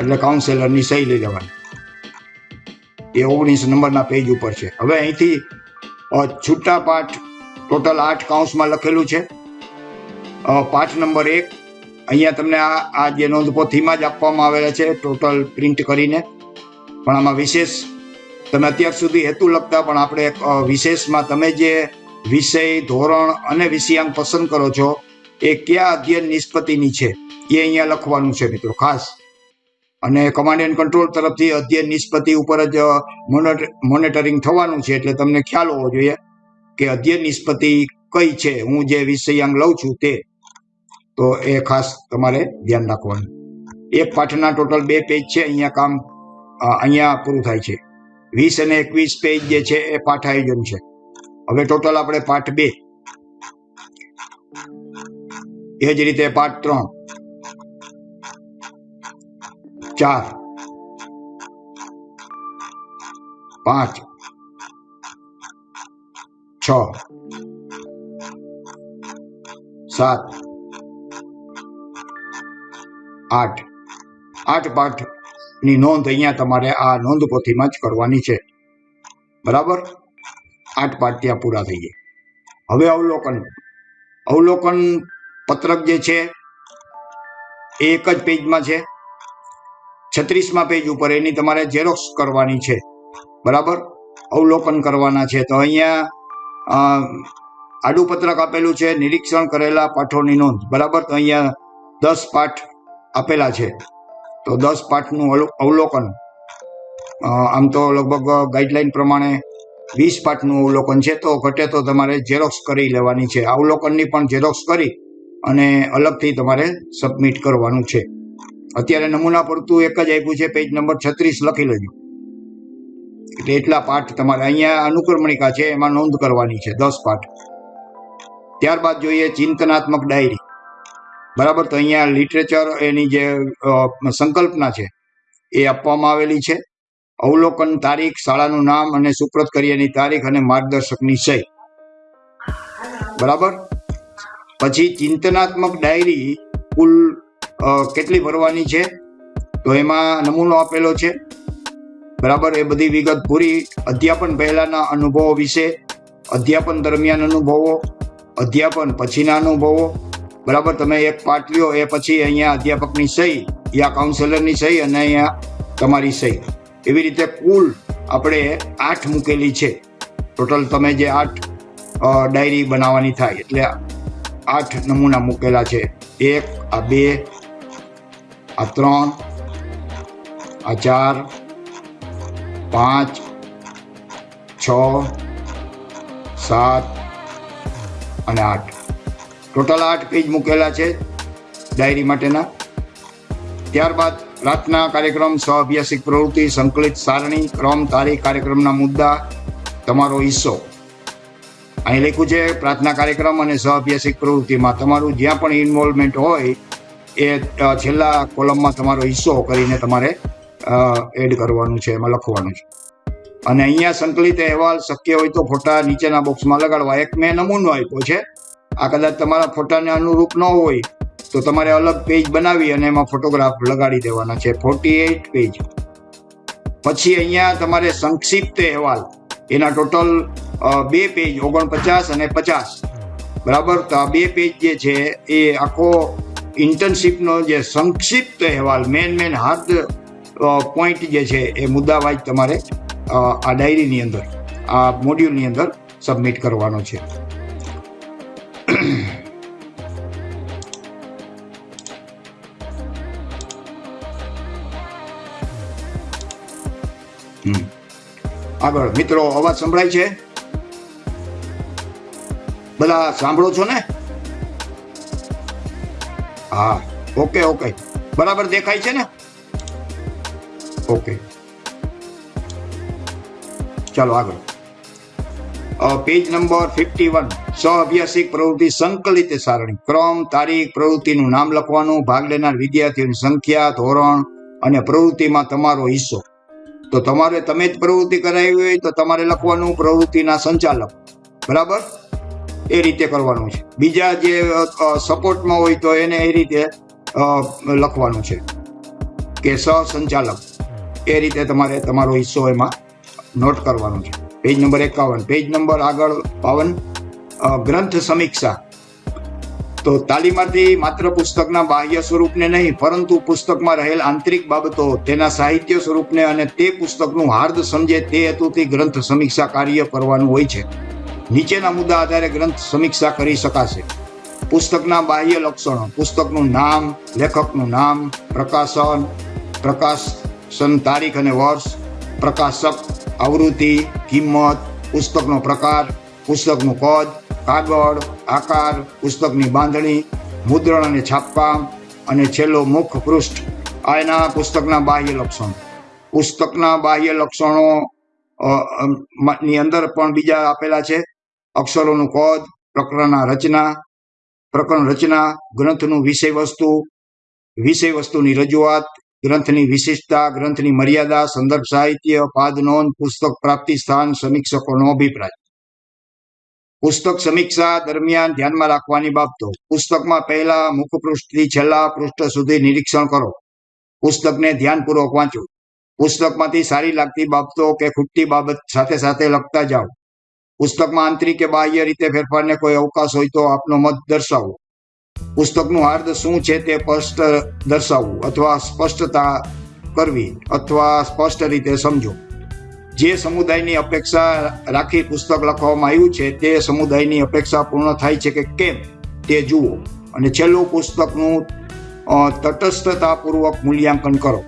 એટલે કાઉન્સેલરની સહી લઈ લેવાની. એ ઓગણીસ નંબરના પેજ ઉપર છે. હવે અહીંથી છૂટા પાઠ ટોટલ આઠ કાઉન્સમાં લખેલું છે. પાઠ નંબર એક, અહીંયા તમને આ આ જે નોંધપોથીમાં જ આપવામાં આવેલા છે ટોટલ પ્રિન્ટ કરીને. પણ આમાં વિશેષ, તમે અત્યાર સુધી હેતુ લખતા પણ આપણે વિશેષમાં તમે જે વિષય, ધોરણ અને વિષયાંક પસંદ કરો છો, એ કયા અધ્યયન નિષ્પતિની છે, એ અહીંયા લખવાનું છે મિત્રો, ખાસ. અને કમાન્ડ એન્ડ કંટ્રોલ તરફથી અધ્યયન નિષ્પતિ ઉપર જ મોનિટરિંગ થવાનું છે એટલે તમને ખ્યાલ હોવો જોઈએ કે અધ્યયન નિષ્પતિ કઈ છે, હું જે વિષયાંગ લઉં છું તે. તો એ ખાસ તમારે ધ્યાન રાખવાનું. એક પાઠના ટોટલ બે પેજ છે, અહીંયા કામ અહીંયા પૂરું થાય છે. વીસ અને એકવીસ પેજ જે છે, એ પાઠ આયોજન છે. હવે ટોટલ આપણે પાઠ બે. એ જ રીતે પાઠ ત્રણ. ચાર, પાંચ, છ, સાત, આઠ. આઠ પાઠની નોંધ અહીંયા તમારે આ નોંધ પોથીમાં જ કરવાની છે. બરાબર? આઠ પાઠ ત્યાં પૂરા થઈ ગયા. હવે અવલોકન. અવલોકન પત્રક જે છે, એ એક જ પેજમાં છે. છત્રીસમાં પેજ ઉપર એની તમારે ઝેરોક્સ કરવાની છે. બરાબર? અવલોકન કરવાના છે. તો અહીંયા આડુપત્રક આડું પત્રક આપેલું છે, નિરીક્ષણ કરેલા પાઠોની નોંધ. બરાબર? તો અહીંયા દસ પાઠ આપેલા છે. તો દસ પાઠનું અવલો- અવલોકન. આમ તો લગભગ ગાઈડલાઈન પ્રમાણે વીસ પાઠનું અવલોકન છે. તો ઘટે તો તમારે ઝેરોક્સ કરી લેવાની છે. અવલોકનની પણ ઝેરોક્સ કરી અને અલગથી તમારે સબમિટ કરવાનું છે. અત્યારે નમૂના પડતું એક જ આપ્યું છે પેજ નંબર છત્રીસ લખી લેજો. એટલે એટલા પાઠ તમારે અહીંયા અનુક્રમણિકા છે, એમાં નોંધ કરવાની છે, દસ પાઠ. ત્યારબાદ જોઈએ ચિંતનાત્મક ડાયરી. બરાબર, તો અહીંયા લિટરેચર એની જે સંકલ્પના છે, એ આપવામાં આવેલી છે. અવલોકન તારીખ, શાળાનું નામ અને સુપ્રત કર્યાની તારીખ અને માર્ગદર્શકની સહી. બરાબર? પછી ચિંતનાત્મક ડાયરી કુલ કેટલી ભરવાની છે? તો એમાં નમૂનો આપેલો છે. બરાબર, એ બધી વિગત પૂરી. અધ્યાપન પહેલાંના અનુભવો વિશે, અધ્યાપન દરમિયાન અનુભવો, અધ્યાપન પછીના અનુભવો. બરાબર, તમે એક પાઠ લ્યો, એ પછી અહીંયા અધ્યાપકની સહી, યા કાઉન્સેલરની સહી અને અહીંયા તમારી સહી. એવી રીતે કુલ આપણે આઠ મૂકેલી છે. ટોટલ તમે જે આઠ ડાયરી બનાવવાની થાય, એટલે આઠ નમૂના મૂકેલા છે. એક, આ બે આ ત્રણ, આ ચાર, પાંચ, છ, સાત અને આઠ. ટોટલ આઠ પેજ મૂકેલા છે ડાયરી માટેના. ત્યારબાદ પ્રાર્થના કાર્યક્રમ સ્વ અભ્યાસિક પ્રવૃત્તિ, સંકલિત સારણી, ક્રમ, તારીખ, કાર્યક્રમના મુદ્દા, તમારો હિસ્સો. અહીં લખ્યું છે, પ્રાર્થના કાર્યક્રમ અને સહ અભ્યાસિક પ્રવૃત્તિમાં તમારું જ્યાં પણ ઇન્વોલ્વમેન્ટ હોય એ છેલ્લા કોલમમાં તમારો હિસ્સો કરીને તમારે એડ કરવાનું છે, એમાં લખવાનું છે. અને અહીંયા સંકલિત અહેવાલ શક્ય હોય તો ફોટા નીચેના બોક્સમાં લગાડવા. એક મેં નમૂનો આપ્યો છે. આ કદાચ તમારા ફોટાને અનુરૂપ ન હોય તો તમારે અલગ પેજ બનાવી અને એમાં ફોટોગ્રાફ લગાડી દેવાના છે. ફોર્ટી એઇટ પેજ પછી અહીંયા તમારે સંક્ષિપ્ત અહેવાલ. એના ટોટલ બે પેજ ઓગણપચાસ અને પચાસ. બરાબર? તો આ બે પેજ જે છે એ આખો ઇન્ટર્નશીપનો જે સંક્ષિપ્ત અહેવાલ મેન મેન હાર્દ પોઈન્ટ જે છે એ મુદ્દાવાઇઝ તમારે આ ડાયરીની અંદર, આ મોડ્યુલની અંદર સબમિટ કરવાનો છે. આગળ, મિત્રો, અવાજ સંભળાય છે? બધા સાંભળો છો ને? હા ઓકે ઓકે બરાબર દેખાય છે ને? ઓકે ચાલો આગળ. પેજ નંબર ફિફ્ટી વન સ્વ પ્રવૃત્તિ સંકલિત સારણી. ક્રમ, તારીખ, પ્રવૃત્તિનું નામ લખવાનું, ભાગ લેનાર વિદ્યાર્થીઓની સંખ્યા, ધોરણ અને પ્રવૃત્તિમાં તમારો હિસ્સો. તો તમારે તમે જ પ્રવૃત્તિ કરાવી હોય તો તમારે લખવાનું પ્રવૃત્તિના સંચાલક. બરાબર? એ રીતે કરવાનું છે. બીજા જે સપોર્ટમાં હોય તો એને એ રીતે લખવાનું છે. કે સહસંચાલક. એ રીતે તમારે, તમારો હિસ્સો એમાં નોટ કરવાનો છે. પેજ નંબર એકાવન. પેજ નંબર આગળ બાવન. ગ્રંથ સમીક્ષા. તો તાલીમાર્થી માત્ર પુસ્તકના બાહ્ય સ્વરૂપને નહીં, પરંતુ પુસ્તકમાં રહેલ આંતરિક બાબતો, તેના સાહિત્ય સ્વરૂપને અને તે પુસ્તકનું હાર્દ સમજે તે હેતુથી ગ્રંથ સમીક્ષા કાર્ય કરવાનું હોય છે. નીચેના મુદ્દા આધારે ગ્રંથ સમીક્ષા કરી શકાશે. પુસ્તકના બાહ્ય લક્ષણો, પુસ્તકનું નામ, લેખકનું નામ, પ્રકાશન પ્રકાશન તારીખ અને વર્ષ, પ્રકાશક, આવૃત્તિ, કિંમત, પુસ્તકનો પ્રકાર, પુસ્તકનું કદ, કાગળ, આકાર, પુસ્તકની બાંધણી, મુદ્રણ અને છાપકામ, અને છેલ્લો મુખ પૃષ્ઠ આ એના પુસ્તકના બાહ્ય લક્ષણો. પુસ્તકના બાહ્ય લક્ષણો ની અંદર પણ બીજા આપેલા છે. અક્ષરોનું કદ પ્રકરણના રચના, પ્રકરણ રચના ગ્રંથનું વિષય વસ્તુ, વિષય વસ્તુની રજૂઆત ગ્રંથની વિશિષ્ટતા ગ્રંથની મર્યાદા, સંદર્ભ સાહિત્ય, પાદ નોંધ, પુસ્તક પ્રાપ્તિ સ્થાન સમીક્ષકોનો અભિપ્રાય. પુસ્તક સમીક્ષા દરમિયાન ધ્યાનમાં રાખવાની બાબતો. પુસ્તકમાં પહેલા મુખપૃષ્ઠથી છેલ્લા પૃષ્ઠ સુધી નિરીક્ષણ કરો. પુસ્તકને ધ્યાનપૂર્વક વાંચો. પુસ્તકમાંથી સારી લાગતી બાબતો કે ખૂટતી બાબત સાથે સાથે લખતા જાઓ. પુસ્તકમાં આંતરિક કે બાહ્ય રીતે ફેરફારને કોઈ અવકાશ હોય તો આપનો મત દર્શાવો. પુસ્તકનું હાર્દ શું છે તે સ્પષ્ટ દર્શાવવું અથવા સ્પષ્ટતા કરવી અથવા સ્પષ્ટ રીતે સમજો. જે સમુદાયની અપેક્ષા રાખી પુસ્તક લખવામાં આવ્યું છે તે સમુદાયની અપેક્ષા પૂર્ણ થાય છે કે કેમ તે જુઓ અને છેલ્લું પુસ્તકનું તટસ્થતાપૂર્વક મૂલ્યાંકન કરો.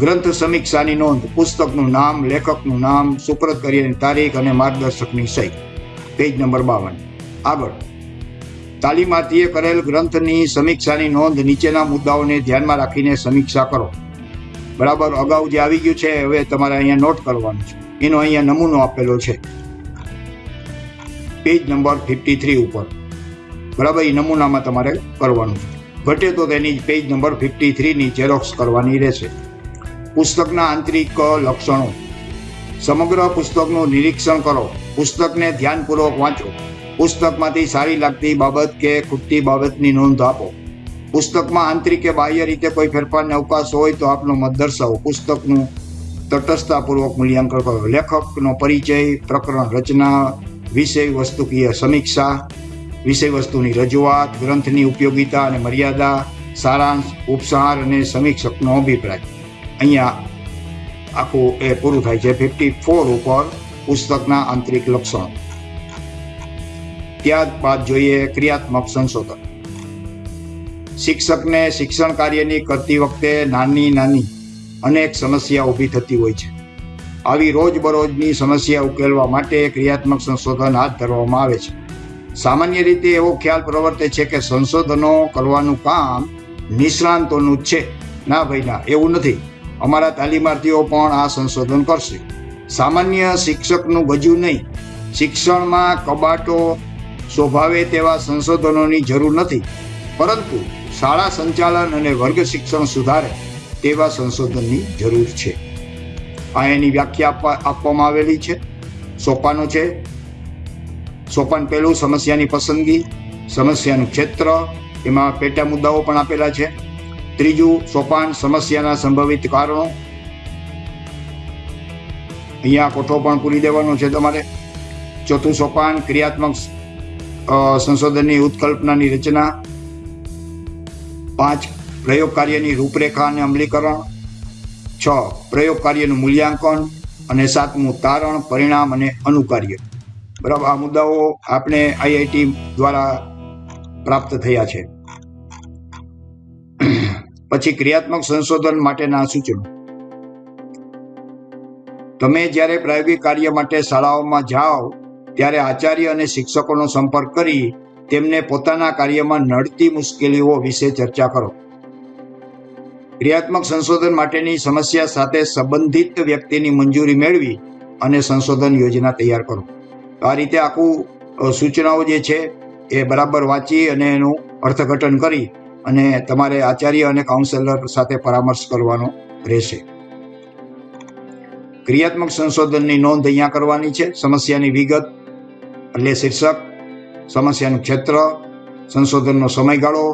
ગ્રંથ સમીક્ષાની નોંધ, પુસ્તકનું નામ, લેખકનું નામ, સુપ્રત કરીની તારીખ અને માર્ગદર્શકની સહી. પેજ નંબર બાવન. આગળ. તાલીમાર્થીએ કરેલ ગ્રંથની સમીક્ષાની નોંધ નીચેના મુદ્દાઓને ધ્યાનમાં રાખીને સમીક્ષા કરો. બરાબર અગાઉ જે આવી ગયું છે, હવે તમારે અહીંયા નોટ કરવાનું છે. એનો અહીંયા નમૂનો આપેલો છે. પેજ નંબર ફિફ્ટી થ્રી ઉપર. બરાબર, એ નમૂનામાં તમારે કરવાનું છે. ઘટે તો તેની પેજ નંબર ફિફ્ટી થ્રીની ઝેરોક્સ કરવાની રહેશે. પુસ્તકના આંતરિક લક્ષણો. સમગ્ર પુસ્તકનું નિરીક્ષણ કરો. પુસ્તકને ધ્યાનપૂર્વક વાંચો. પુસ્તકમાંથી સારી લાગતી બાબત કે ખૂટતી બાબતની નોંધ આપો. પુસ્તકમાં આંતરિક કે બાહ્ય રીતે કોઈ ફેરફારને અવકાશ હોય તો આપનો મત દર્શાવો. પુસ્તકનું તટસ્થતાપૂર્વક મૂલ્યાંકન કરો. લેખકનો પરિચય, પ્રકરણ રચના, વિષય વસ્તુકીય સમીક્ષા, વિષય વસ્તુની રજૂઆત, ગ્રંથની ઉપયોગિતા અને મર્યાદા, સારાંશ, ઉપસાર અને સમીક્ષકનો અભિપ્રાય. અહીંયા આખું એ પૂરું થાય છે. ફિફ્ટી ફોર ઉપર પુસ્તકના આંતરિક લક્ષણો. ત્યારબાદ જોઈએ ક્રિયાત્મક સંશોધન. શિક્ષકને શિક્ષણ કાર્યની કરતી વખતે નાની નાની અનેક સમસ્યા ઊભી થતી હોય છે. આવી રોજબરોજની સમસ્યા ઉકેલવા માટે ક્રિયાત્મક સંશોધન હાથ ધરવામાં આવે છે. સામાન્ય રીતે એવો ખ્યાલ પ્રવર્તે છે કે સંશોધનો કરવાનું કામ નિષ્ણાંતોનું જ છે. ના ભાઈ, ના, એવું નથી. અમારા તાલીમાર્થીઓ પણ આ સંશોધન કરશે. સામાન્ય શિક્ષકનું ગજું નહીં. શિક્ષણમાં કબાટો સ્વભાવે તેવા સંશોધનોની જરૂર નથી. પરંતુ શાળા સંચાલન અને વર્ગ શિક્ષણ સુધારે તેવા સંશોધનની જરૂર છે. આ એની વ્યાખ્યા આપવા આપવામાં આવેલી છે. સોપાનો છે. સોપાન પહેલું સમસ્યાની પસંદગી, સમસ્યાનું ક્ષેત્ર, એમાં પેટા મુદ્દાઓ પણ આપેલા છે. ત્રીજું સોપાન સમસ્યાના સંભવિત કારણો. અહીંયા કોઠો પણ પૂરી દેવાનો છે તમારે. ચોથું સોપાન ક્રિયાત્મક સંશોધનની ઉત્કલ્પનાની રચના. પાંચ પ્રયોગ કાર્યની રૂપરેખા અને અમલીકરણ. છ પ્રયોગ કાર્યનું મૂલ્યાંકન. અને સાતમું તારણ, પરિણામ અને અનુકાર્ય. બરાબર, આ મુદ્દાઓ આપણે આઈઆઈટી દ્વારા પ્રાપ્ત થયા છે. પછી ક્રિયાત્મક સંશોધન માટેના સૂચનો. તમે જ્યારે પ્રાયોગિક કાર્ય માટે શાળાઓમાં જાઓ, ત્યારે આચાર્ય અને શિક્ષકોનો સંપર્ક કરી તેમને પોતાના કાર્યમાં નડતી મુશ્કેલીઓ વિશે ચર્ચા કરો. ક્રિયાત્મક સંશોધન માટેની સમસ્યા સાથે સંબંધિત વ્યક્તિની મંજૂરી મેળવી અને સંશોધન યોજના તૈયાર કરો. આ રીતે આખું સૂચનાઓ જે છે, એ બરાબર વાંચી અને એનું અર્થઘટન કરી અને તમારે આચાર્ય અને કાઉન્સેલર સાથે પરામર્શ કરવાનો રહેશે. ક્રિયાત્મક સંશોધનની નોંધ અહીંયા કરવાની છે. સમસ્યાની વિગત, એટલે શીર્ષક, સમસ્યાનું ક્ષેત્ર, સંશોધનનો સમયગાળો,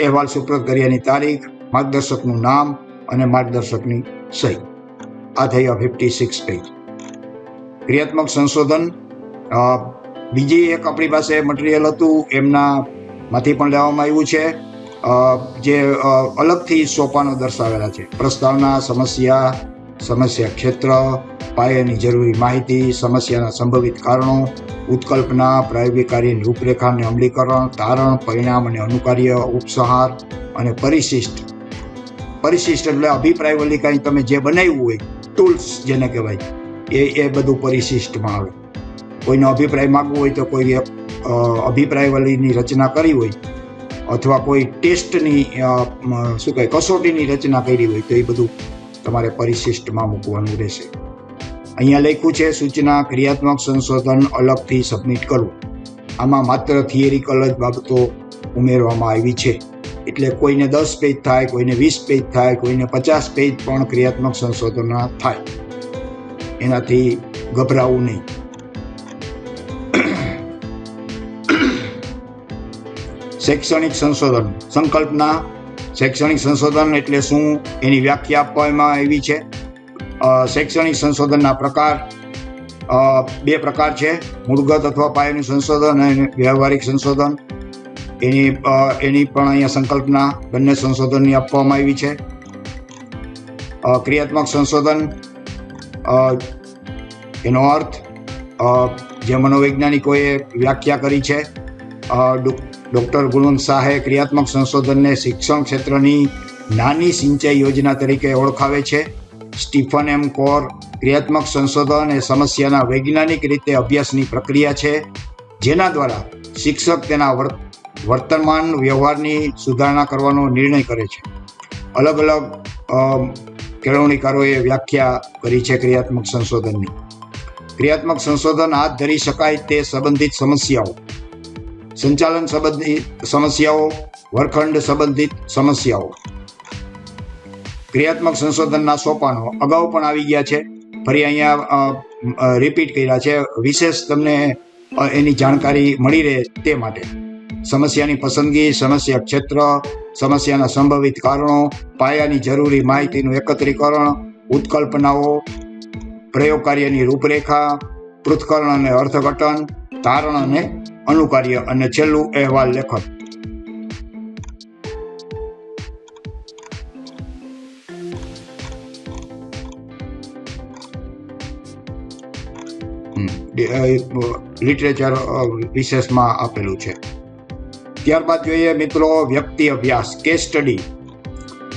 અહેવાલ સુપ્રત કર્યાની તારીખ, માર્ગદર્શકનું નામ અને માર્ગદર્શકની સહી. આ થઈ ફિફ્ટી સિક્સ પેજ ક્રિયાત્મક સંશોધન બીજી એક આપણી પાસે મટીરિયલ હતું. એમના માંથી પણ લેવામાં આવ્યું છે. જે અલગથી સોપાનો દર્શાવેલા છે. પ્રસ્તાવના, સમસ્યા સમસ્યા ક્ષેત્ર, પાયાની જરૂરી માહિતી, સમસ્યાના સંભવિત કારણો, ઉત્કલ્પના પ્રાયોગિક કાર્યની રૂપરેખાને અમલીકરણ, તારણ, પરિણામ અને અનુકાર્ય, ઉપસંહાર અને પરિશિષ્ટ. પરિશિષ્ટ એટલે અભિપ્રાય વલી કાંઈ તમે જે બનાવ્યું હોય, ટૂલ્સ જેને કહેવાય, એ એ બધું પરિશિષ્ટમાં આવે. કોઈનો અભિપ્રાય માગવો હોય તો કોઈ અભિપ્રાય વલીની રચના કરી હોય અથવા કોઈ ટેસ્ટની શું કહે કસોટીની રચના કરી હોય તો એ બધું તમારે પરિશિષ્ટમાં મૂકવાનું રહેશે. અહીંયા લખ્યું છે, સૂચના, ક્રિયાત્મક સંશોધન અલગથી સબમિટ કરવું. આમાં માત્ર થિયરિકલ જ બાબતો ઉમેરવામાં આવી છે. એટલે કોઈને દસ પેજ થાય, કોઈને વીસ પેજ થાય, કોઈને પચાસ પેજ પણ ક્રિયાત્મક સંશોધનના થાય. એનાથી ગભરાવું નહીં. શૈક્ષણિક સંશોધન. સંકલ્પના શૈક્ષણિક સંશોધન એટલે શું? એની વ્યાખ્યા આપવામાં આવી છે. શૈક્ષણિક સંશોધનના પ્રકાર. બે પ્રકાર છે. મૂળગત અથવા પાયાનું સંશોધન અને વ્યવહારિક સંશોધન. એની એની પણ અહીંયા સંકલ્પના બંને સંશોધનની આપવામાં આવી છે. ક્રિયાત્મક સંશોધન. એનો અર્થ જે મનોવૈજ્ઞાનિકોએ વ્યાખ્યા કરી છે ડૉક્ટર ગુણવંત શાહે ક્રિયાત્મક સંશોધનને શિક્ષણ ક્ષેત્રની નાની સિંચાઈ યોજના તરીકે ઓળખાવે છે. સ્ટીફન એમ કોર ક્રિયાત્મક સંશોધન એ સમસ્યાના વૈજ્ઞાનિક રીતે અભ્યાસની પ્રક્રિયા છે, જેના દ્વારા શિક્ષક તેના વર્ત- વર્તમાન વ્યવહારની સુધારણા કરવાનો નિર્ણય કરે છે. અલગ અલગ કેળવણીકારોએ વ્યાખ્યા કરી છે ક્રિયાત્મક સંશોધનની. ક્રિયાત્મક સંશોધન હાથ ધરી શકાય તે સંબંધિત સમસ્યાઓ. સંચાલન સંબંધિત સમસ્યાઓ, વર્ગખંડ સંબંધિત સમસ્યાઓ. ક્રિયાત્મક સંશોધનના સોપાનો અગાઉ પણ આવી ગયા છે. ફરી અહીંયા રિપીટ કર્યા છે. વિશેષ તમને એની જાણકારી મળી રહે તે માટે. સમસ્યાની પસંદગી, સમસ્યા ક્ષેત્ર, સમસ્યાના સંભવિત કારણો, પાયાની જરૂરી માહિતીનું એકત્રીકરણ, ઉત્કલ્પનાઓ પ્રયોગ કાર્યની રૂપરેખા, પૃથ્થકરણ અને અર્થઘટન, તારણ અને અનુકાર્ય અને છેલ્લું અહેવાલ લેખન. લિટરેચર વિશેષમાં આપેલું છે. ત્યારબાદ જોઈએ મિત્રો વ્યક્તિ અભ્યાસ કેસ સ્ટડી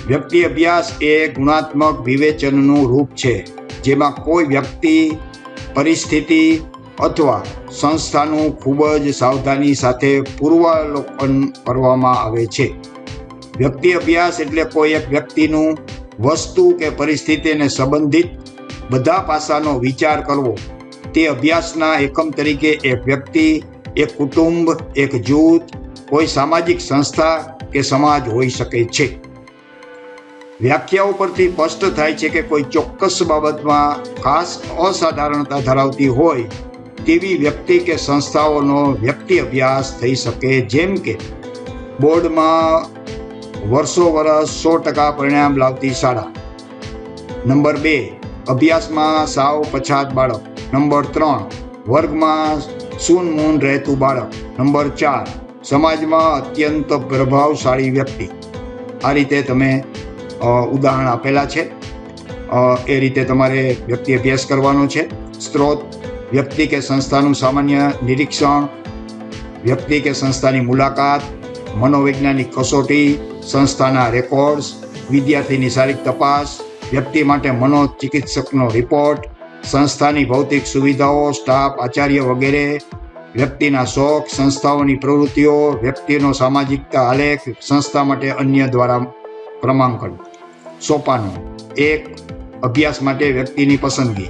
વ્યક્તિ અભ્યાસ એ ગુણાત્મક વિવેચનનું રૂપ છે, જેમાં કોઈ વ્યક્તિ પરિસ્થિતિ અથવા સંસ્થાનું ખૂબ જ સાવધાની સાથે પૂર્વાવલોકન કરવામાં આવે છે. વ્યક્તિ અભ્યાસ એટલે કોઈ એક વ્યક્તિનું વસ્તુ કે પરિસ્થિતિને સંબંધિત બધા પાસાનો વિચાર કરવો. તે અભ્યાસના એકમ તરીકે એક વ્યક્તિ, એક કુટુંબ, એક જૂથ, કોઈ સામાજિક સંસ્થા કે સમાજ હોઈ શકે છે. વ્યાખ્યાઓ પરથી સ્પષ્ટ થાય છે કે કોઈ ચોક્કસ બાબતમાં ખાસ અસાધારણતા ધરાવતી હોય તેવી વ્યક્તિ કે સંસ્થાઓનો વ્યક્તિ અભ્યાસ થઈ શકે જેમ કે બોર્ડમાં વર્ષો વર્ષ સો ટકા પરિણામ લાવતી શાળા. નંબર બે, અભ્યાસમાં સાવ પછાત બાળક. નંબર ત્રણ, વર્ગમાં સૂન મૂન રહેતું બાળક. નંબર ચાર, સમાજમાં અત્યંત પ્રભાવશાળી વ્યક્તિ. આ રીતે તમે ઉદાહરણ આપેલા છે. એ રીતે તમારે વ્યક્તિ અભ્યાસ કરવાનો છે. સ્ત્રોત વ્યક્તિ કે સંસ્થાનું સામાન્ય નિરીક્ષણ, વ્યક્તિ કે સંસ્થાની મુલાકાત, મનોવૈજ્ઞાનિક કસોટી, સંસ્થાના રેકોર્ડ્સ, વિદ્યાર્થીની શારીરિક તપાસ, વ્યક્તિ માટે મનોચિકિત્સકનો રિપોર્ટ, સંસ્થાની ભૌતિક સુવિધાઓ, સ્ટાફ, આચાર્ય વગેરે, વ્યક્તિના શોખ, સંસ્થાઓની પ્રવૃત્તિઓ, વ્યક્તિનો સામાજિકતા આલેખ, સંસ્થા માટે અન્ય દ્વારા ક્રમાંકન. સોપાનો. એક, અભ્યાસ માટે વ્યક્તિની પસંદગી.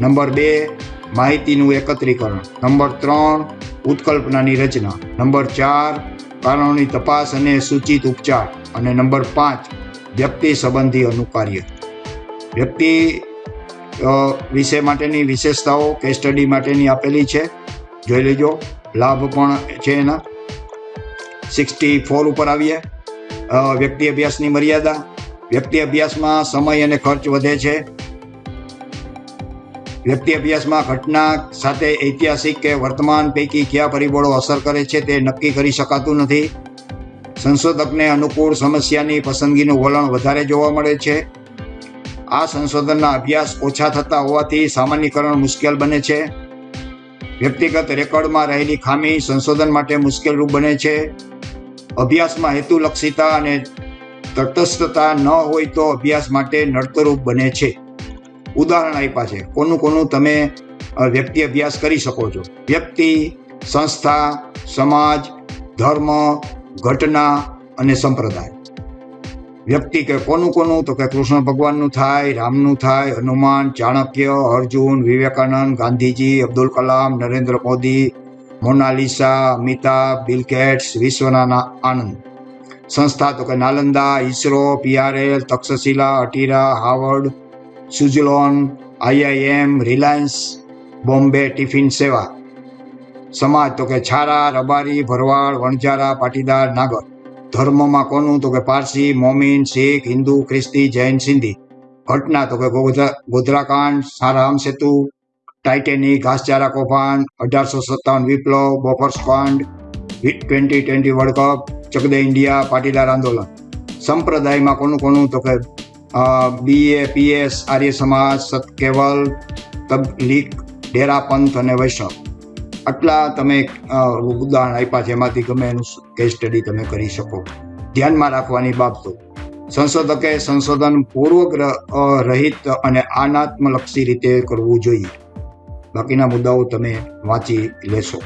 નંબર બે માહિતીનું એકત્રીકરણ. નંબર ત્રણ, ઉત્કલ્પનાની રચના. નંબર ચાર કારણોની તપાસ અને સૂચિત ઉપચાર. અને નંબર પાંચ, વ્યક્તિ સંબંધી અનુકાર્ય. વ્યક્તિ વિષય માટેની વિશેષતાઓ કેસ સ્ટડી માટેની આપેલી છે. જોઈ લેજો. લાભ પણ છે એના. સિક્સટી ફોર ઉપર આવીએ. વ્યક્તિ અભ્યાસની મર્યાદા. વ્યક્તિ અભ્યાસમાં સમય અને ખર્ચ વધે છે. વ્યક્તિ અભ્યાસમાં ઘટના સાથે ઐતિહાસિક કે વર્તમાન પૈકી કયા પરિબળો અસર કરે છે તે નક્કી કરી શકાતું નથી. સંશોધકને અનુકૂળ સમસ્યાની પસંદગીનું વલણ વધારે જોવા મળે છે. આ સંશોધનના અભ્યાસ ઓછા થતા હોવાથી સામાન્યકરણ મુશ્કેલ બને છે. વ્યક્તિગત રેકોર્ડમાં રહેલી ખામી સંશોધન માટે મુશ્કેલરૂપ બને છે. અભ્યાસમાં હેતુલક્ષીતા અને તટસ્થતા ન હોય તો અભ્યાસ માટે નડતરૂપ બને છે. ઉદાહરણ આપ્યા છે. કોનું કોનું તમે વ્યક્તિ અભ્યાસ કરી શકો છો. વ્યક્તિ, સંસ્થા, સમાજ, ધર્મ, ઘટના અને સંપ્રદાય. વ્યક્તિ કે કોનું કોનું તો કે કૃષ્ણ ભગવાનનું થાય, રામનું થાય, હનુમાન, ચાણક્ય, અર્જુન, વિવેકાનંદ, ગાંધીજી, અબ્દુલ કલામ, નરેન્દ્ર મોદી, મોનાલિસા, અમિતાભ બિલકેટ્સ વિશ્વના આનંદ. સંસ્થા તો કે Nalanda ISRO PRL Takshashila, ATIRA, Harvard Suzlon IIM, Reliance, Bombay tiffin Seva. સમાજ તો કે છારા, રબારી, ભરવાડ, વણઝારા, પાટીદાર, નાગર. ધર્મમાં કોનું? તો કે પારસી, મોમીન, શીખ, હિન્દુ, ખ્રિસ્તી, જૈન, સિંધી. ઘટના તો કે ગોધરા ગોધરાકાંડ, સારામ સેતુ, ટાઇટેનિક, ઘાસચારા કૌભાંડ, અઢારસો સત્તાવન વિપ્લવ Bofors fund twenty twenty world cup, Chak De India, Patidar આંદોલન. સંપ્રદાયમાં કોનું કોનું? તો કે બીએ પીએસ આર્ય સમાજ, સતકેવલ, તબલીક ડેરા પંથ અને વૈષ્ણવ. આટલા તમે ઉદાહરણ આપ્યા છે, એમાંથી ગમે એનું કેસ સ્ટડી તમે કરી શકો. ધ્યાનમાં રાખવાની બાબતો. સંશોધકે સંશોધન પૂર્વગ્રહ રહિત અને આનાત્મલક્ષી રીતે કરવું જોઈએ. બાકીના મુદ્દાઓ તમે વાંચી લેશો.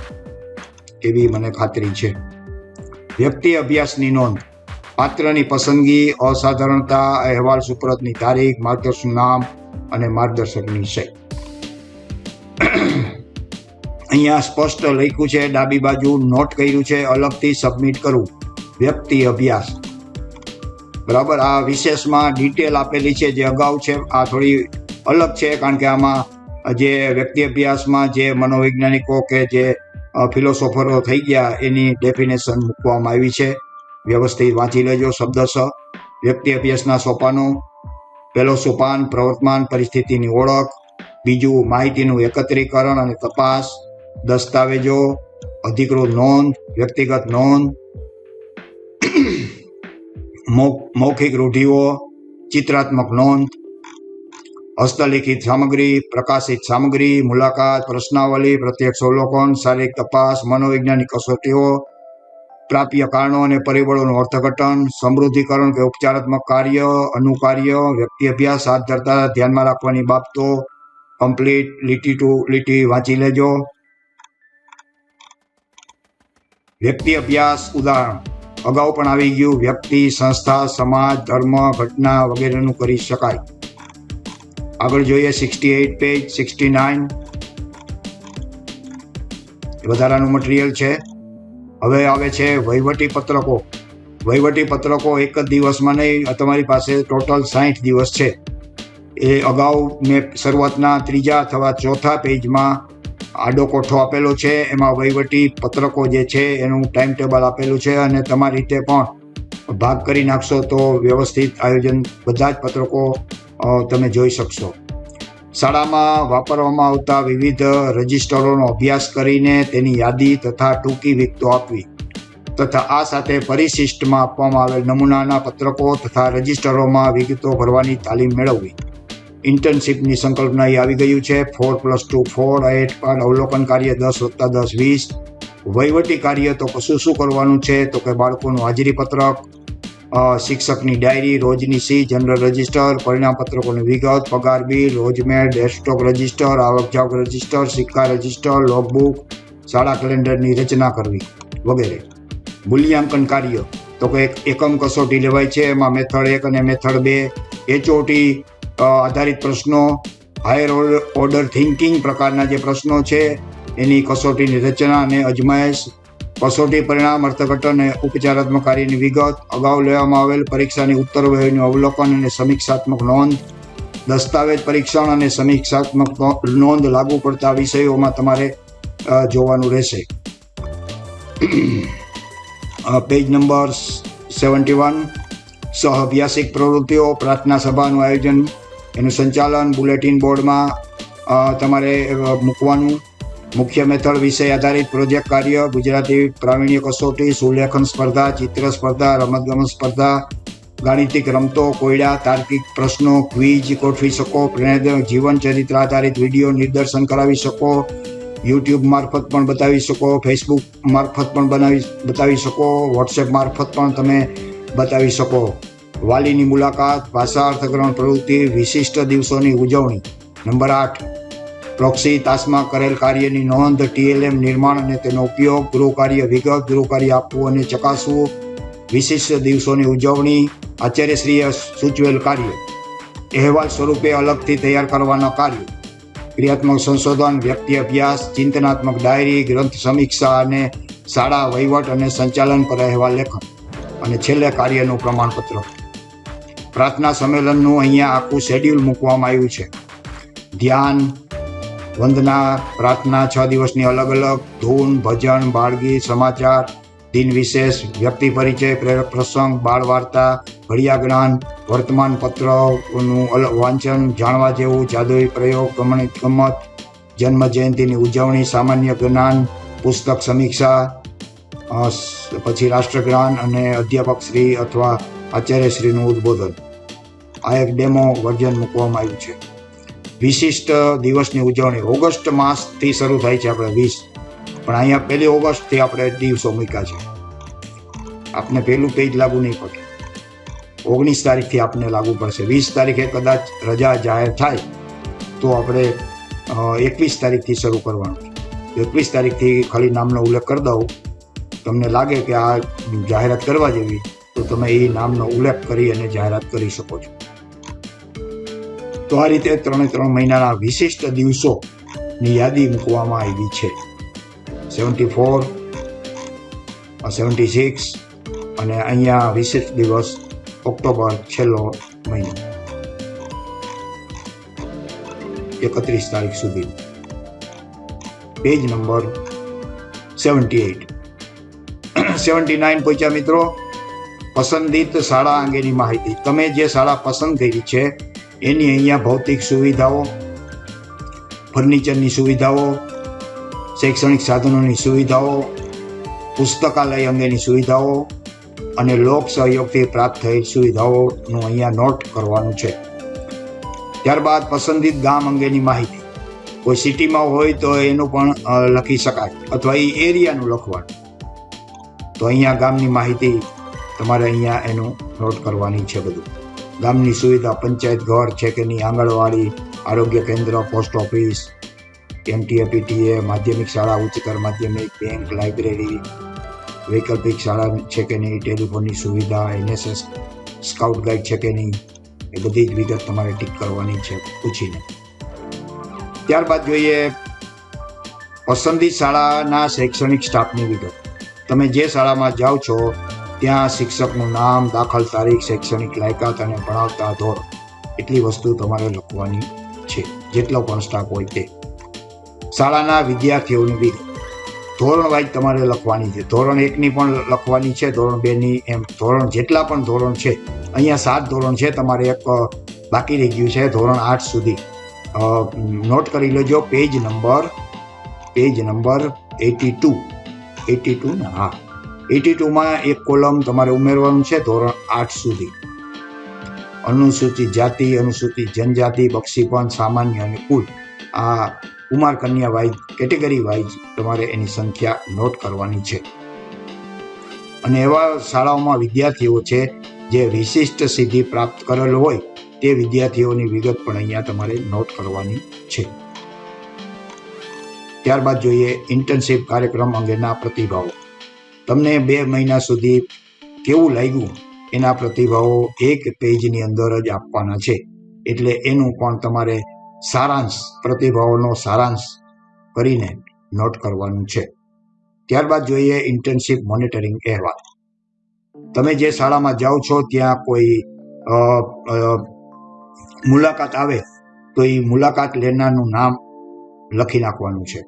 એવી મને ખાતરી છે. વ્યક્તિ અભ્યાસની નોંધ. પાત્રની પસંદગી, અસાધારણતા, અહેવાલ સુપ્રતની તારીખ માર્ગદર્શન નામ અને માર્ગદર્શકની વિષય અહીંયા સ્પષ્ટ લખ્યું છે, ડાબી બાજુ નોટ કર્યું છે, અલગથી સબમિટ કરવું વ્યક્તિ અભ્યાસ. બરાબર? આ વિશેષમાં ડિટેલ આપેલી છે, જે અગાઉ છે, આ થોડી અલગ છે, કારણ કે આમાં જે વ્યક્તિ અભ્યાસમાં જે મનોવૈજ્ઞાનિકો કે જે ફિલોસોફરો થઈ ગયા, એની ડેફિનેશન મૂકવામાં આવી છે. વ્યવસ્થિત વાંચી લેજો, શબ્દશ, વ્યક્તિ અભ્યાસના સોપાનો. પહેલો સોપાન, પ્રવર્તમાન પરિસ્થિતિની ઓળખ. બીજું, માહિતીનું એકત્રીકરણ અને તપાસ. દસ્તાવેજો, અધિકૃત નોંધ, વ્યક્તિગત નોંધ. મૌખિક રૂઢિઓ, ચિત્રાત્મક નોંધ. હસ્તલિખિત સામગ્રી, પ્રકાશિત સામગ્રી, મુલાકાત, પ્રશ્નાવલી, પ્રત્યક્ષ અવલોકન, શારીરિક તપાસ, મનોવૈજ્ઞાનિક કસોટીઓ પ્રાપ્ય કારણો અને પરિબળોનું અર્થઘટન, સમૃદ્ધિકરણ કે ઉપચારાત્મક કાર્ય, અનુકાર્ય, વ્યક્તિ અભ્યાસ, હાથ ધરતા, ધ્યાનમાં રાખવાની બાબતો કમ્પ્લીટ લીટી ટુ, લીટી વાંચી લેજો. વ્યક્તિ અભ્યાસ, ઉદાહરણ. અગાઉ પણ આવી ગયું, વ્યક્તિ, સંસ્થા, સમાજ, ધર્મ, ઘટના વગેરેનું કરી શકાય. આગળ જોઈએ sixty eight page sixty nine વધારાનું મટીરિયલ છે. હવે આવે છે વહીવટી પત્રકો વહીવટી પત્રકો એક જ દિવસમાં નહીં તમારી પાસે ટોટલ સાઠ દિવસ છે. એ અગાઉ મેં શરૂઆતના ત્રીજા અથવા ચોથા પેજમાં આડો કોઠો આપેલો છે, એમાં વહીવટી પત્રકો જે છે એનું ટાઈમ ટેબલ આપેલું છે અને તમારી રીતે પણ ભાગ કરી નાખશો તો વ્યવસ્થિત આયોજન, બધા જ પત્રકો તમે જોઈ શકશો. શાળામાં વાપરવામાં આવતા વિવિધ રજિસ્ટરોનો અભ્યાસ કરીને તેની યાદી તથા ટૂંકી વિગતો આપવી. તથા આ સાથે પરિશિષ્ટમાં આપવામાં આવેલ નમૂનાના પત્રકો તથા રજિસ્ટરોમાં વિગતો ભરવાની તાલીમ મેળવવી. ઇન્ટર્નશીપની સંકલ્પના એ આવી ગયું છે. Four plus two four eight પણ અવલોકન કાર્ય દસ વત્તા દસ વીસ. વહીવટી કાર્ય તો કશું શું કરવાનું છે? તો કે બાળકોનું હાજરી પત્રક. અ, શિક્ષકની ડાયરી, રોજની સી, જનરલ રજિસ્ટર પરિણામ પત્રકોની વિગત, પગાર બિલ, રોજમેર, ડેસ્કટોપ રજિસ્ટર આવકજાવક રજિસ્ટર, સિક્કા રજિસ્ટર લોગબુક શાળા કેલેન્ડરની રચના કરવી, વગેરે. મૂલ્યાંકન કાર્ય. તો કે એક એકમ કસોટી લેવાય છે, એમાં મેથડ એક અને મેથડ બે, એચઓટી આધારિત પ્રશ્નો, હાયર ઓર્ડર થિંકિંગ પ્રકારના જે પ્રશ્નો છે, એની કસોટીની રચના અને અજમાયશ કસોટી પરિણામ અર્થઘટન અને ઉપચારાત્મક કાર્યની વિગત. અગાઉ લેવામાં આવેલ પરીક્ષાની ઉત્તરવહીનું અવલોકન અને સમીક્ષાત્મક નોંધ. દસ્તાવેજ પરીક્ષણ અને સમીક્ષાત્મક નોંધ લાગુ પડતા વિષયોમાં તમારે જોવાનું રહેશે. Page number seventy one. સહઅભ્યાસિક પ્રવૃત્તિઓ, પ્રાર્થના સભાનું આયોજન. એનું સંચાલન બુલેટિન બોર્ડમાં તમારે મૂકવાનું. મુખ્ય મેથડ વિષય આધારિત પ્રોજેક્ટ કાર્ય, ગુજરાતી પ્રાવીણ્ય કસોટી, સુલેખન સ્પર્ધા, ચિત્ર સ્પર્ધા રમતગમત સ્પર્ધા, ગાણિતિક રમતો, કોયડા, તાર્કિક પ્રશ્નો, ક્વિઝ, ગોઠવી શકો પ્રેરણાદાયક જીવન ચરિત્ર આધારિત વીડિયો નિદર્શન કરાવી શકો, યુટ્યુબ મારફત પણ બતાવી શકો, ફેસબુક મારફત પણ બનાવી, બતાવી શકો, વોટ્સએપ મારફત પણ તમે બતાવી શકો. વાલીની મુલાકાત, ભાષા અર્થગ્રહણ પ્રવૃત્તિ, વિશિષ્ટ દિવસોની ઉજવણી. નંબર આઠ. પ્રોક્સી તાસમાં કરેલ કાર્યની નોંધ ટીએલએમ નિર્માણ અને તેનો ઉપયોગ ગૃહ કાર્ય વિગત ગૃહ કાર્ય આપવું અને ચકાસવું, વિશિષ્ટ દિવસોની ઉજવણી, આચાર્યશ્રીએ સૂચવેલ કાર્ય, અહેવાલ સ્વરૂપે અલગથી તૈયાર કરવાના કાર્ય, ક્રિયાત્મક સંશોધન, વ્યક્તિ અભ્યાસ, ચિંતનાત્મક ડાયરી, ગ્રંથ સમીક્ષા અને શાળા વહીવટ અને સંચાલન પર અહેવાલ લેખન, અને છેલ્લે કાર્યનું પ્રમાણપત્ર. પ્રાર્થના સંમેલનનું અહીંયા આખું શેડ્યુલ મૂકવામાં આવ્યું છે. ધ્યાન વંદના પ્રાર્થના છ દિવસની અલગ અલગ ધૂન, ભજન બાળગીત સમાચાર, દિન વિશેષ, વ્યક્તિ પરિચય, પ્રેરક પ્રસંગ, બાળ વાર્તા, ઘડિયા જ્ઞાન, વર્તમાન પત્રનું વાંચન, જાણવા જેવું, જાદુઈ પ્રયોગ, ગમણિત ગમત, જન્મ જયંતિની ઉજવણી, સામાન્ય જ્ઞાન, પુસ્તક સમીક્ષા પછી રાષ્ટ્રજ્ઞાન અને અધ્યાપક શ્રી અથવા આચાર્યશ્રીનું ઉદ્બોધન. આ એક ડેમો વર્જન મૂકવામાં આવ્યું છે. વિશિષ્ટ દિવસની ઉજવણી ઓગસ્ટ માસથી શરૂ થાય છે આપણે વીસ. પણ અહીંયા પહેલી ઓગસ્ટથી આપણે દિવસો મૂક્યા છે. આપને પહેલું પેજ લાગુ નહીં પડે. ઓગણીસ તારીખથી આપને લાગુ પડશે. વીસ તારીખે કદાચ રજા જાહેર થાય તો આપણે એકવીસ તારીખથી શરૂ કરવાનું. એકવીસ તારીખથી ખાલી નામનો ઉલ્લેખ કરી દઉં. તમને લાગે કે આ જાહેરાત કરવા જેવી, તો તમે એ નામનો ઉલ્લેખ કરી અને જાહેરાત કરી શકો છો. તો આ રીતે ત્રણે ત્રણ મહિનાના વિશિષ્ટ દિવસોની યાદી મૂકવામાં આવી છે. સેવન્ટી ફોર સેવન્ટી સિક્સ અને અહીંયા વિશિષ્ટ દિવસ ઓક્ટોબર છેલ્લો મહિનો. એકત્રીસ તારીખ સુધી. Page number seventy eight seventy nine પહોંચ્યા મિત્રો. પસંદિત શાળા અંગેની માહિતી. તમે જે શાળા પસંદ કરી છે એની અહીંયા ભૌતિક સુવિધાઓ, ફર્નિચરની સુવિધાઓ, શૈક્ષણિક સાધનોની સુવિધાઓ, પુસ્તકાલય અંગેની સુવિધાઓ અને લોક સહયોગથી પ્રાપ્ત થયેલ સુવિધાઓનું અહીંયા નોટ કરવાનું છે. ત્યારબાદ પસંદિત ગામ અંગેની માહિતી. કોઈ સિટીમાં હોય તો એનું પણ લખી શકાય અથવા એ એરિયાનું લખવાનું. તો અહીંયા ગામની માહિતી તમારે અહીંયા એનું નોટ કરવાની છે બધું. ગામની સુવિધા પંચાયત ઘર છે કે નહીં, આંગણવાડી, આરોગ્ય કેન્દ્ર, પોસ્ટ ઓફિસ, એમટીએ, પીટીએ, માધ્યમિક શાળા, ઉચ્ચતર માધ્યમિક, બેંક, લાઇબ્રેરી, વૈકલ્પિક શાળા છે કે નહીં, ટેલિફોનની સુવિધા, એનએસએસ, સ્કાઉટ ગાઈડ છે કે નહીં, એ બધી જ વિગત તમારે ટીક કરવાની છે, પૂછીને. ત્યારબાદ જોઈએ પસંદી શાળાના શૈક્ષણિક સ્ટાફની વિગત. તમે જે શાળામાં જાઓ છો ત્યાં શિક્ષકનું નામ, દાખલ તારીખ, શૈક્ષણિક લાયકાત અને ભણાવતા ધોરણ એટલી વસ્તુ તમારે લખવાની છે, જેટલો પણ સ્ટાફ હોય તે. શાળાના વિદ્યાર્થીઓની વિગત ધોરણ વાઇઝ તમારે લખવાની છે. ધોરણ એકની પણ લખવાની છે, ધોરણ બેની એમ. ધોરણ જેટલા પણ ધોરણ છે, અહીંયા સાત ધોરણ છે, તમારે એક બાકી રહી ગયું છે, ધોરણ આઠ સુધી. નોટ કરી લેજો, page number page number eighty two. Eighty two ને, હા. એટી ટુમાં એક કોલમ તમારે ઉમેરવાનું છે ધોરણ આઠ સુધી. અનુસૂચિત જાતિ, અનુસૂચિત જનજાતિ, બક્ષીપણ, સામાન્ય અને કુલ. આ કુમાર કન્યા વાઇઝ, કેટેગરી વાઇઝ તમારે એની સંખ્યા નોટ કરવાની છે. અને એવા શાળાઓમાં વિદ્યાર્થીઓ છે જે વિશિષ્ટ સિદ્ધિ પ્રાપ્ત કરેલ હોય, તે વિદ્યાર્થીઓની વિગત પણ અહીંયા તમારે નોટ કરવાની છે. ત્યારબાદ જોઈએ ઇન્ટર્નશીપ કાર્યક્રમ અંગેના પ્રતિભાવો. તમને બે મહિના સુધી કેવું લાગ્યું? એના પ્રતિભાવો એક પેજની અંદર જ આપવાના છે. એટલે એનું પણ તમારે સારાંશ, પ્રતિભાવોનો સારાંશ કરીને નોટ કરવાનું છે. ત્યારબાદ જોઈએ ઇન્ટર્નશીપ મોનિટરિંગ અહેવાલ. તમે જે શાળામાં જાઓ છો, ત્યાં કોઈ મુલાકાત આવે તો એ મુલાકાત લેનારનું નામ લખી નાખવાનું છે.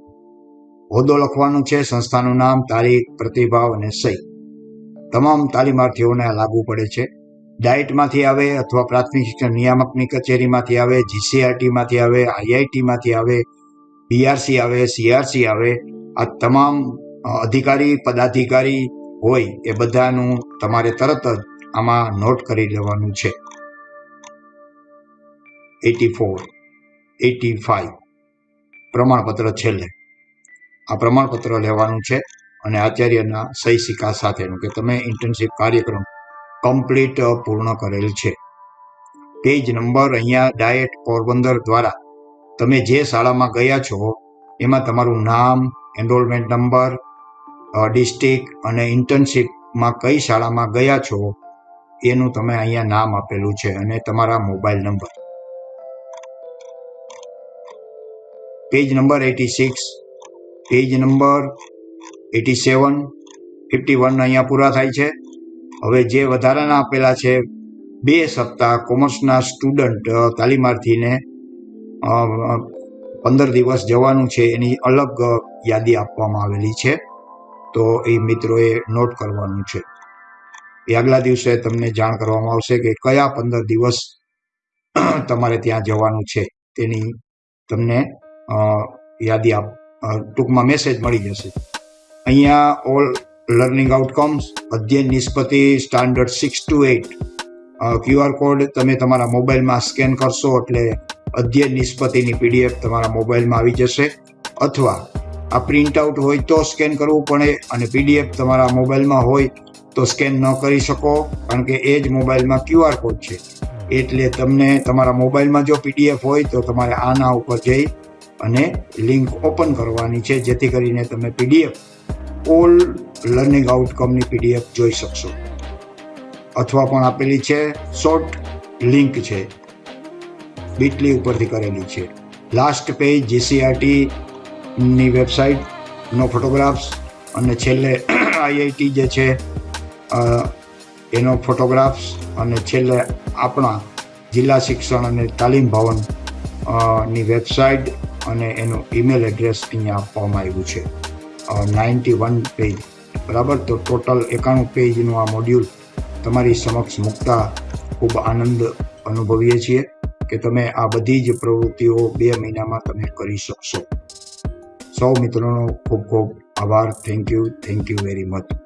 હોદ્દો લખવાનું છે, સંસ્થાનું નામ તારીખ પ્રતિભાવ અને સહી. તમામ તાલીમાર્થીઓને લાગુ પડે છે. ડાયટમાંથી આવે અથવા પ્રાથમિક શિક્ષણ નિયામકની કચેરીમાંથી આવે, જીસીઆરટીમાંથી આવે, આઈઆઈટીમાંથી આવે બીઆરસી આવે, સીઆરસી આવે, આ તમામ અધિકારી, પદાધિકારી હોય એ બધાનું તમારે તરત જ આમાં નોટ કરી લેવાનું છે. Eighty four, eighty five. પ્રમાણપત્ર છેલ્લે. આ પ્રમાણપત્ર લેવાનું છે અને આચાર્યના સહી સિક્કા સાથેનું કે તમે ઇન્ટર્નશીપ કાર્યક્રમ કમ્પ્લીટ પૂર્ણ કરેલ છે. પેજ નંબર અહીંયા ડાયટ પોરબંદર દ્વારા તમે જે શાળામાં ગયા છો, એમાં તમારું નામ એનરોલમેન્ટ નંબર ડિસ્ટ્રિક્ટ અને ઇન્ટર્નશીપમાં કઈ શાળામાં ગયા છો, એનું તમે અહીંયા નામ આપેલું છે અને તમારા mobile number page number eighty six page number eighty seven fifty one અહીંયા પૂરા થાય છે. હવે જે વધારાના આપેલા છે, બે સપ્તાહ કોમર્સના સ્ટુડન્ટ તાલીમાર્થીને પંદર દિવસ જવાનું છે એની અલગ યાદી આપવામાં આવેલી છે. તો એ મિત્રોએ નોટ કરવાનું છે. એ આગલા દિવસે તમને જાણ કરવામાં આવશે કે કયા પંદર દિવસ તમારે ત્યાં જવાનું છે. તેની તમને યાદી આપ ટૂંકમાં મેસેજ મળી જશે. અહીંયા ઓલ લર્નિંગ આઉટકમ્સ અધ્યયન નિષ્પતિ standard six two eight QR code તમે તમારા મોબાઈલમાં સ્કેન કરશો એટલે અધ્યયન નિષ્પતિની પીડીએફ તમારા મોબાઈલમાં આવી જશે. અથવા આ પ્રિન્ટ આઉટ હોય તો સ્કેન કરવું પડે અને પીડીએફ તમારા મોબાઈલમાં હોય તો સ્કેન ન કરી શકો, કારણ કે એ જ મોબાઈલમાં ક્યુઆર કોડ છે. એટલે તમને તમારા મોબાઈલમાં જો પીડીએફ હોય તો તમારે આના ઉપર જઈ અને લિંક ઓપન કરવાની છે, જેથી કરીને તમે પીડીએફ, ઓલ લર્નિંગ આઉટકમની પીડીએફ જોઈ શકશો. અથવા પણ આપેલી છે, શોર્ટ લિંક છે, બીટલી ઉપરથી કરેલી છે. લાસ્ટ પેજ જીસીઆરટીની વેબસાઇટનો ફોટોગ્રાફ્સ, અને છેલ્લે આઈઆઈટી જે છે એનો ફોટોગ્રાફ્સ, અને છેલ્લે આપણા જિલ્લા શિક્ષણ અને તાલીમ ભવનની વેબસાઇટ અને એનું ઈમેલ એડ્રેસ અહીંયા આપવામાં આવ્યું છે. નાઇન્ટી વન પેજ બરાબર? તો ટોટલ એકાણું પેજનું આ મોડ્યુલ તમારી સમક્ષ મૂકતા ખૂબ આનંદ અનુભવીએ છીએ કે તમે આ બધી જ પ્રવૃત્તિઓ બે મહિનામાં તમે કરી શકશો. સૌ મિત્રોનો ખૂબ ખૂબ આભાર. Thank you thank you very much